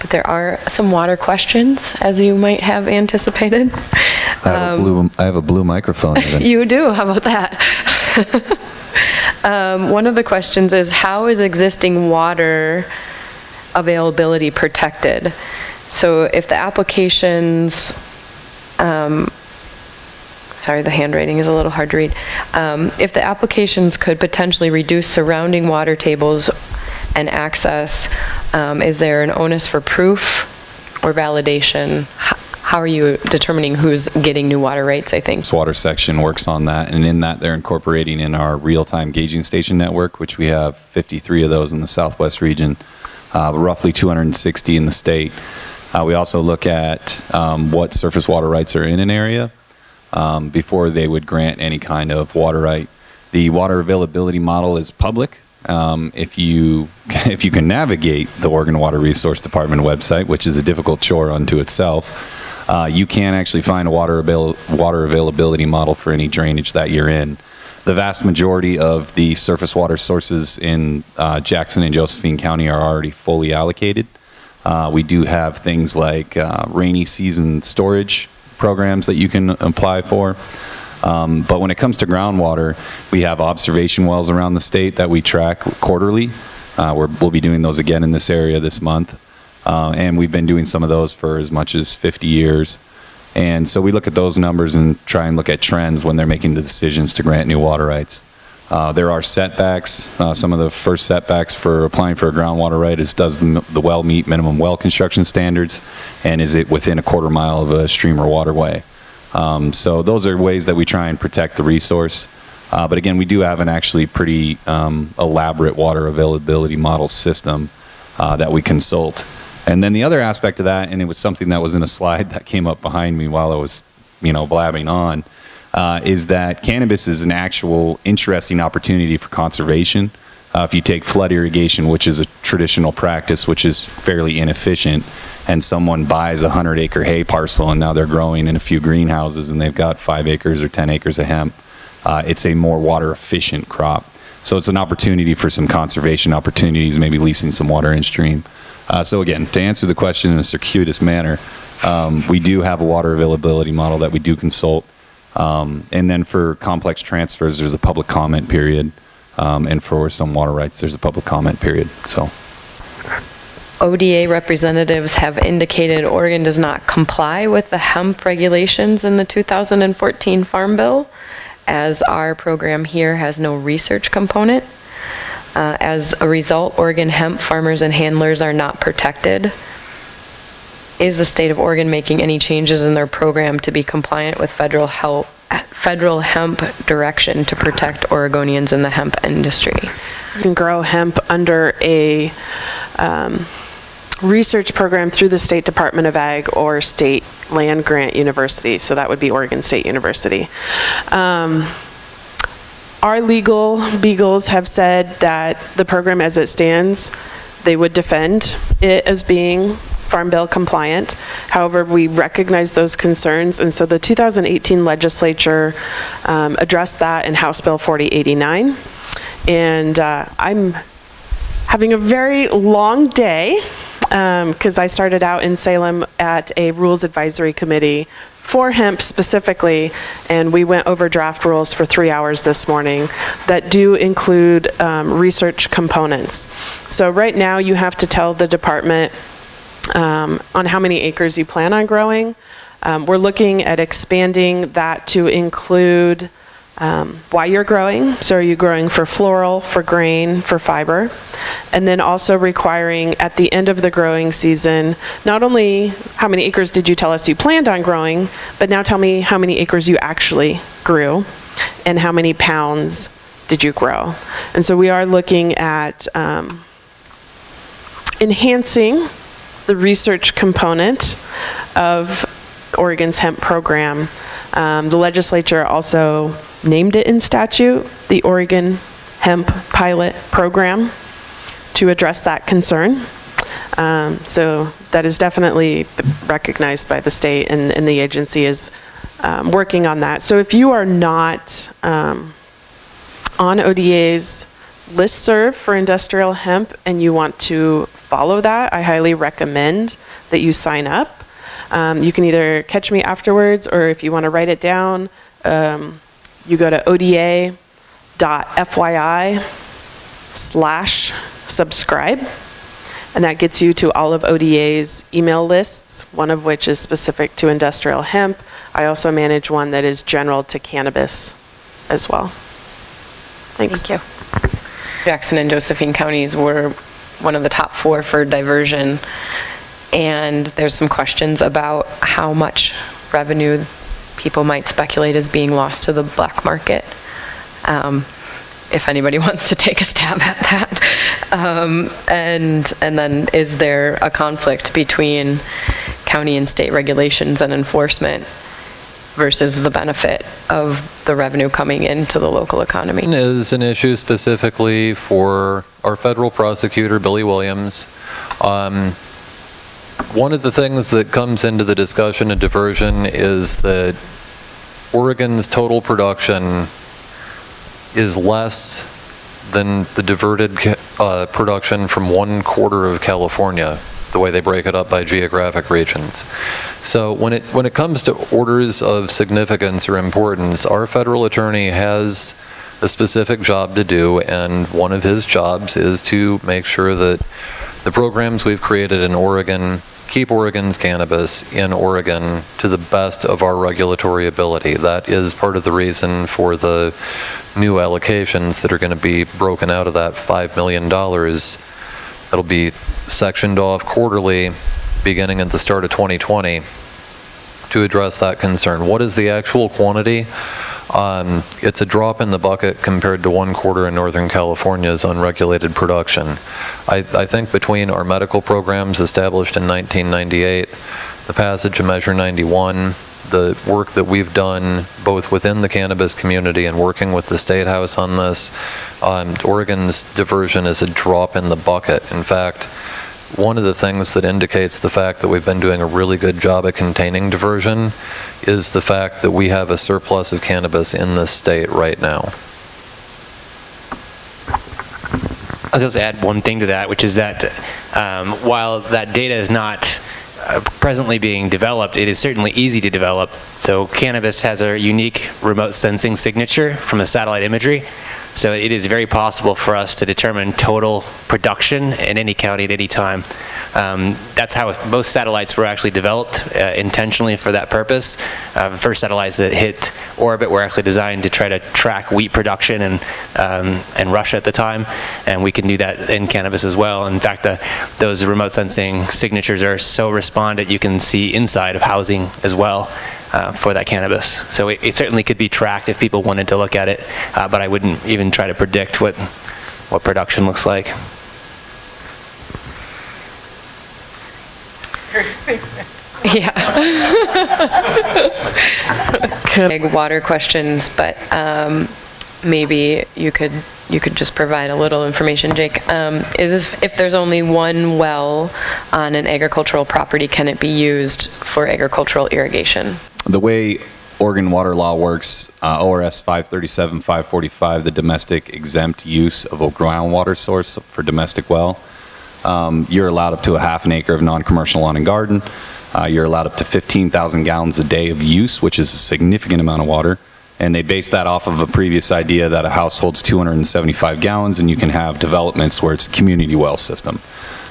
But there are some water questions, as you might have anticipated. I have, a blue, I have a blue microphone even. (laughs) You do, how about that? (laughs) Um, One of the questions is, how is existing water availability protected? So if the applications, um, sorry, the handwriting is a little hard to read. Um, If the applications could potentially reduce surrounding water tables and access, um, is there an onus for proof or validation? How are you determining who's getting new water rights, I think? This water section works on that, and in that, they're incorporating in our real-time gauging station network, which we have 53 of those in the southwest region, uh, roughly 260 in the state. Uh, We also look at um, what surface water rights are in an area um, before they would grant any kind of water right. The water availability model is public. Um, If you, (laughs) if you can navigate the Oregon Water Resource Department website, which is a difficult chore unto itself, uh, you can actually find a water avail- water availability model for any drainage that you're in. The vast majority of the surface water sources in uh, Jackson and Josephine County are already fully allocated. Uh, we do have things like uh, rainy season storage programs that you can apply for. Um, but when it comes to groundwater, we have observation wells around the state that we track quarterly. Uh, we're, we'll be doing those again in this area this month. Uh, and we've been doing some of those for as much as 50 years. And so we look at those numbers and try and look at trends when they're making the decisions to grant new water rights. Uh, there are setbacks. Uh, some of the first setbacks for applying for a groundwater right is does the, the well meet minimum well construction standards, and is it within a quarter mile of a stream or waterway? Um, so those are ways that we try and protect the resource. Uh, but again, we do have an actually pretty um, elaborate water availability model system uh, that we consult. And then the other aspect of that, and it was something that was in a slide (laughs) that came up behind me while I was, you know, blabbing on, uh, is that cannabis is an actual interesting opportunity for conservation. Uh, if you take flood irrigation, which is a traditional practice, which is fairly inefficient, and someone buys a 100 acre hay parcel and now they're growing in a few greenhouses and they've got five acres or 10 acres of hemp, uh, it's a more water efficient crop. So it's an opportunity for some conservation opportunities, maybe leasing some water in stream. Uh, so again, to answer the question in a circuitous manner, um, we do have a water availability model that we do consult. Um, and then for complex transfers, there's a public comment period. Um, and for some water rights, there's a public comment period. So ODA representatives have indicated Oregon does not comply with the hemp regulations in the 2014 Farm Bill, as our program here has no research component. Uh, As a result, Oregon hemp farmers and handlers are not protected. Is the state of Oregon making any changes in their program to be compliant with federal health federal hemp direction to protect Oregonians in the hemp industry? You can grow hemp under a um, research program through the State Department of Ag or State Land Grant University, so that would be Oregon State University. Um, Our legal beagles have said that the program as it stands, they would defend it as being Farm Bill compliant. However, we recognize those concerns, and so the 2018 legislature um, addressed that in House Bill 4089. And uh, I'm having a very long day because I started out in Salem at a Rules Advisory Committee for hemp specifically, and we went over draft rules for three hours this morning that do include um, research components. So right now, you have to tell the department um, on how many acres you plan on growing. Um, We're looking at expanding that to include um, why you're growing. So are you growing for floral, for grain, for fiber? And then also requiring at the end of the growing season, not only how many acres did you tell us you planned on growing, but now tell me how many acres you actually grew and how many pounds did you grow? And so we are looking at um, enhancing the research component of Oregon's hemp program. Um, The legislature also named it in statute, the Oregon Hemp Pilot Program, to address that concern. Um, So that is definitely recognized by the state, and, and the agency is um, working on that. So if you are not um, on ODA's listserv for industrial hemp and you want to follow that, I highly recommend that you sign up. Um, you can either catch me afterwards, or if you want to write it down, um, you go to oda.fyi slash subscribe, and that gets you to all of ODA's email lists, one of which is specific to industrial hemp. I also manage one that is general to cannabis as well. Thanks. Thank you. Jackson and Josephine counties were one of the top four for diversion. And there's some questions about how much revenue people might speculate as being lost to the black market. Um, If anybody (laughs) wants to take a stab at that. Um, And, and then is there a conflict between county and state regulations and enforcement versus the benefit of the revenue coming into the local economy? Is an issue specifically for our federal prosecutor, Billy Williams. Um, One of the things that comes into the discussion of diversion is that Oregon's total production is less than the diverted uh, production from one quarter of California, the way they break it up by geographic regions. So when it, when it comes to orders of significance or importance, our federal attorney has a specific job to do, and one of his jobs is to make sure that the programs we've created in Oregon keep Oregon's cannabis in Oregon to the best of our regulatory ability. That is part of the reason for the new allocations that are going to be broken out of that $5 million. That'll be sectioned off quarterly, beginning at the start of 2020, to address that concern. What is the actual quantity? Um, It's a drop in the bucket compared to one quarter in Northern California's unregulated production. I, I think between our medical programs established in 1998, the passage of Measure 91, the work that we've done both within the cannabis community and working with the State House on this, um, Oregon's diversion is a drop in the bucket. In fact, one of the things that indicates the fact that we've been doing a really good job at containing diversion is the fact that we have a surplus of cannabis in this state right now. I'll just add one thing to that, which is that um, while that data is not uh, presently being developed, it is certainly easy to develop. So cannabis has a unique remote sensing signature from the satellite imagery. So it is very possible for us to determine total production in any county at any time. Um, That's how most satellites were actually developed uh, intentionally for that purpose. Uh, The first satellites that hit orbit were actually designed to try to track wheat production in, um, in Russia at the time, and we can do that in cannabis as well. In fact, the, those remote sensing signatures are so respondent, you can see inside of housing as well. Uh, for that cannabis. So it, it certainly could be tracked if people wanted to look at it, uh, but I wouldn't even try to predict what, what production looks like. (laughs) Yeah. Big water questions, but um, maybe you could, you could just provide a little information, Jake. Um, Is this, if there's only one well on an agricultural property, can it be used for agricultural irrigation? The way Oregon water law works, uh, ORS 537, 545, the domestic exempt use of a groundwater source for domestic well, um, you're allowed up to a half an acre of non-commercial lawn and garden. Uh, You're allowed up to 15,000 gallons a day of use, which is a significant amount of water. And they base that off of a previous idea that a house holds 275 gallons and you can have developments where it's a community well system.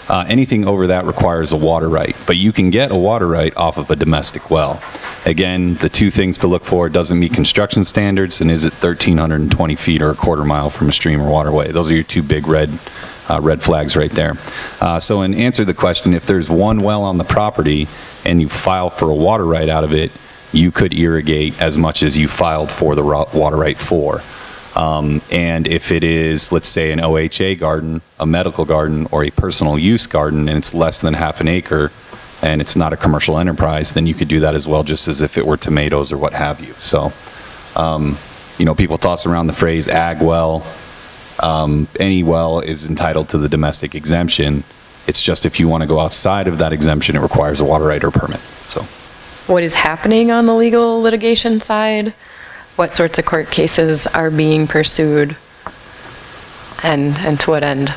Uh, Anything over that requires a water right, but you can get a water right off of a domestic well. Again, the two things to look for, doesn't meet construction standards, and is it 1,320 feet or a quarter mile from a stream or waterway? Those are your two big red, uh, red flags right there. Uh, So in answer to the question, if there's one well on the property and you file for a water right out of it, you could irrigate as much as you filed for the water right for. Um, And if it is, let's say, an OHA garden, a medical garden, or a personal use garden, and it's less than half an acre, and it's not a commercial enterprise, then you could do that as well, just as if it were tomatoes or what have you. So, um, you know, people toss around the phrase ag well. Um, Any well is entitled to the domestic exemption. It's just if you want to go outside of that exemption, it requires a water right or permit, so. What is happening on the legal litigation side? What sorts of court cases are being pursued? And, and to what end?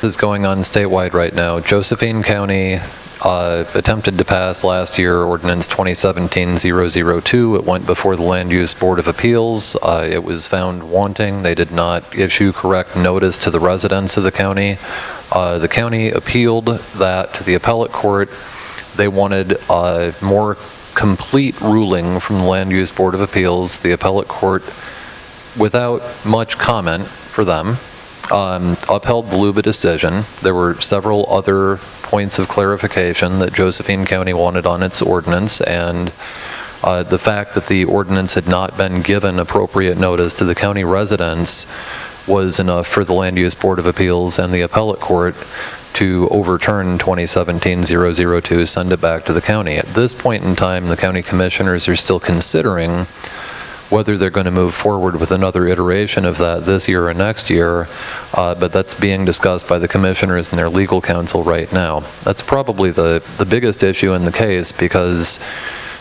This is going on statewide right now. Josephine County uh, attempted to pass last year ordinance 2017-002. It went before the Land Use Board of Appeals. Uh, It was found wanting. They did not issue correct notice to the residents of the county. Uh, The county appealed that to the appellate court. They wanted a more complete ruling from the Land Use Board of Appeals. The appellate court, without much comment for them, um, upheld the Luba decision. There were several other points of clarification that Josephine County wanted on its ordinance, and uh, the fact that the ordinance had not been given appropriate notice to the county residents was enough for the Land Use Board of Appeals and the appellate court to overturn 2017-002, send it back to the county. At this point in time, the county commissioners are still considering whether they're going to move forward with another iteration of that this year or next year, uh, but that's being discussed by the commissioners and their legal counsel right now. That's probably the, the biggest issue in the case because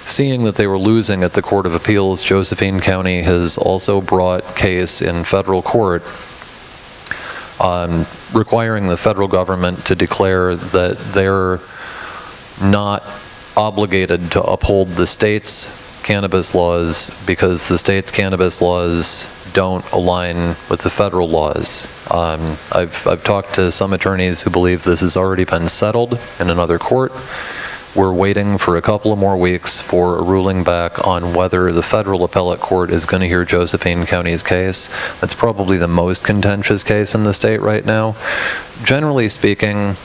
seeing that they were losing at the Court of Appeals, Josephine County has also brought case in federal court um, requiring the federal government to declare that they're not obligated to uphold the state's cannabis laws because the state's cannabis laws don't align with the federal laws. Um, I've, I've talked to some attorneys who believe this has already been settled in another court. We're waiting for a couple of more weeks for a ruling back on whether the federal appellate court is going to hear Josephine County's case. That's probably the most contentious case in the state right now. Generally speaking,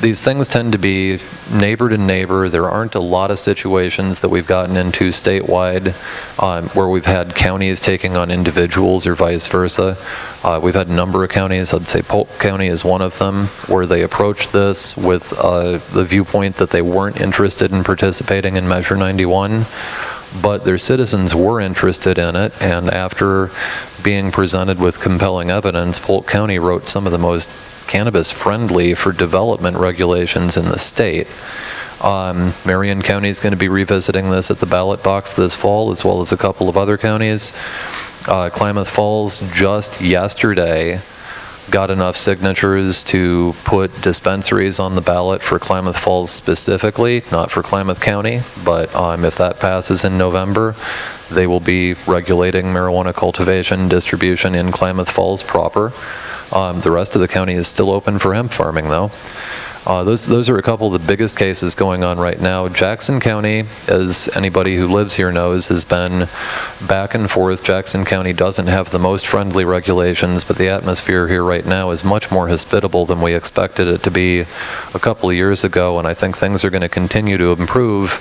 these things tend to be neighbor to neighbor. There aren't a lot of situations that we've gotten into statewide um, where we've had counties taking on individuals or vice versa. Uh, we've had a number of counties, I'd say Polk County is one of them, where they approached this with uh, the viewpoint that they weren't interested in participating in Measure 91 but their citizens were interested in it, and after being presented with compelling evidence, Polk County wrote some of the most cannabis-friendly for development regulations in the state. Um, Marion County is going to be revisiting this at the ballot box this fall, as well as a couple of other counties. Uh, Klamath Falls just yesterday got enough signatures to put dispensaries on the ballot for Klamath Falls specifically, not for Klamath County, but um, if that passes in November, they will be regulating marijuana cultivation, distribution in Klamath Falls proper. Um, The rest of the county is still open for hemp farming, though. Uh, Those, those are a couple of the biggest cases going on right now. Jackson County, as anybody who lives here knows, has been back and forth. Jackson County doesn't have the most friendly regulations, but the atmosphere here right now is much more hospitable than we expected it to be a couple of years ago, and I think things are going to continue to improve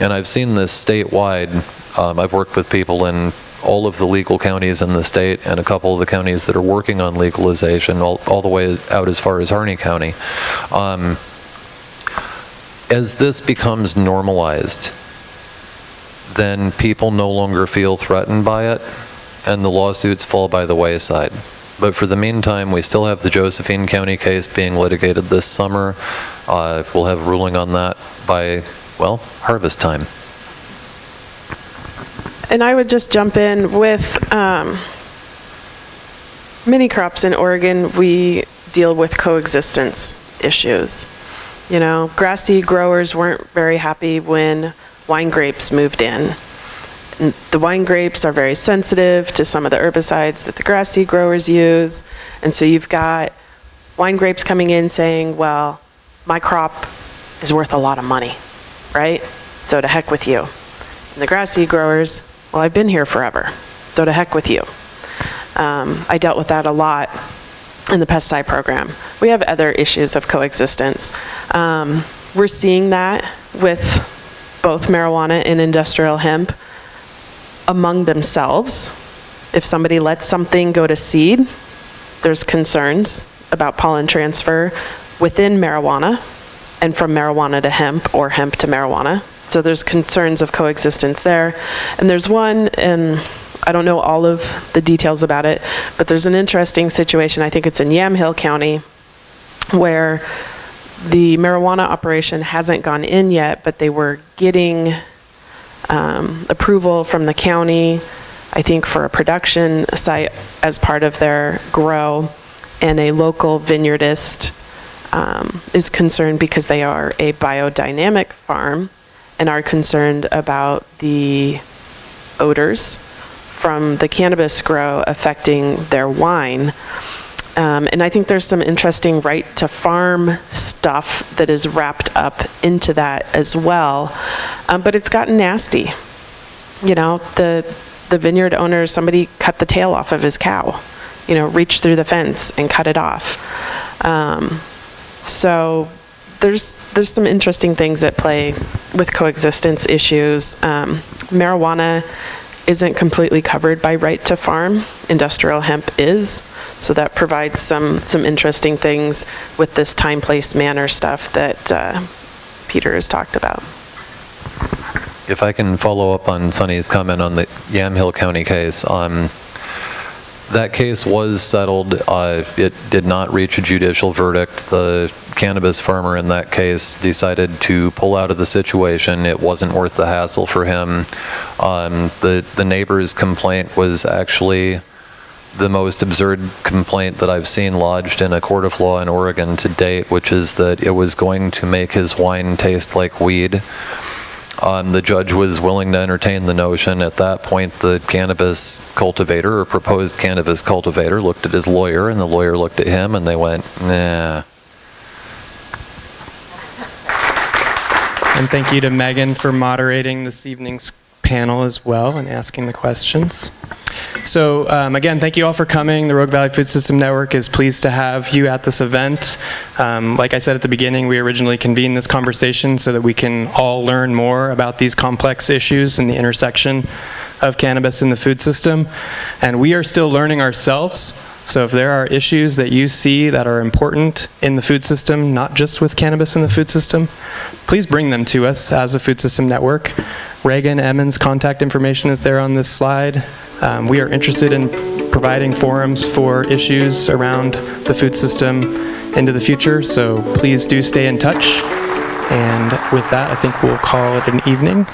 and I've seen this statewide. Um, I've worked with people in all of the legal counties in the state and a couple of the counties that are working on legalization, all, all the way out as far as Harney County. Um, as this becomes normalized, then people no longer feel threatened by it, and the lawsuits fall by the wayside. But for the meantime, we still have the Josephine County case being litigated this summer. Uh, We'll have a ruling on that by, well, harvest time. And I would just jump in with um, many crops in Oregon, we deal with coexistence issues. You know, grass seed growers weren't very happy when wine grapes moved in. And The wine grapes are very sensitive to some of the herbicides that the grass seed growers use. And so you've got wine grapes coming in saying, well, my crop is worth a lot of money, right? So to heck with you. And the grass seed growers, well, I've been here forever, so to heck with you. Um, I dealt with that a lot in the pesticide program. We have other issues of coexistence. Um, we're seeing that with both marijuana and industrial hemp among themselves. If somebody lets something go to seed, there's concerns about pollen transfer within marijuana and from marijuana to hemp or hemp to marijuana. So there's concerns of coexistence there. And there's one, and I don't know all of the details about it, but there's an interesting situation, I think it's in Yamhill County, where the marijuana operation hasn't gone in yet, but they were getting um, approval from the county, I think for a production site as part of their grow, and a local vineyardist um, is concerned because they are a biodynamic farm and are concerned about the odors from the cannabis grow affecting their wine. Um, and I think there's some interesting right to farm stuff that is wrapped up into that as well. Um, but it's gotten nasty. You know, the the vineyard owner, somebody cut the tail off of his cow. You know, reached through the fence and cut it off. Um, so there's there's some interesting things at play with coexistence issues. Um, marijuana isn't completely covered by right to farm. Industrial hemp is, so that provides some some interesting things with this time, place, manner stuff that uh, Peter has talked about. If I can follow up on Sunny's comment on the Yamhill County case, um, that case was settled. Uh, It did not reach a judicial verdict. The cannabis farmer in that case decided to pull out of the situation. It wasn't worth the hassle for him. Um, The the neighbor's complaint was actually the most absurd complaint that I've seen lodged in a court of law in Oregon to date, which is that it was going to make his wine taste like weed. Um, the judge was willing to entertain the notion. At that point, the cannabis cultivator or proposed cannabis cultivator looked at his lawyer, and the lawyer looked at him, and they went, nah. And thank you to Megan for moderating this evening's panel as well and asking the questions. So um, again, thank you all for coming. The Rogue Valley Food System Network is pleased to have you at this event. Um, like I said at the beginning, we originally convened this conversation so that we can all learn more about these complex issues and the intersection of cannabis in the food system. And we are still learning ourselves. So if there are issues that you see that are important in the food system, not just with cannabis in the food system, please bring them to us as a food system network. Reagan Emmons' contact information is there on this slide. Um, we are interested in providing forums for issues around the food system into the future, so please do stay in touch. And with that, I think we'll call it an evening.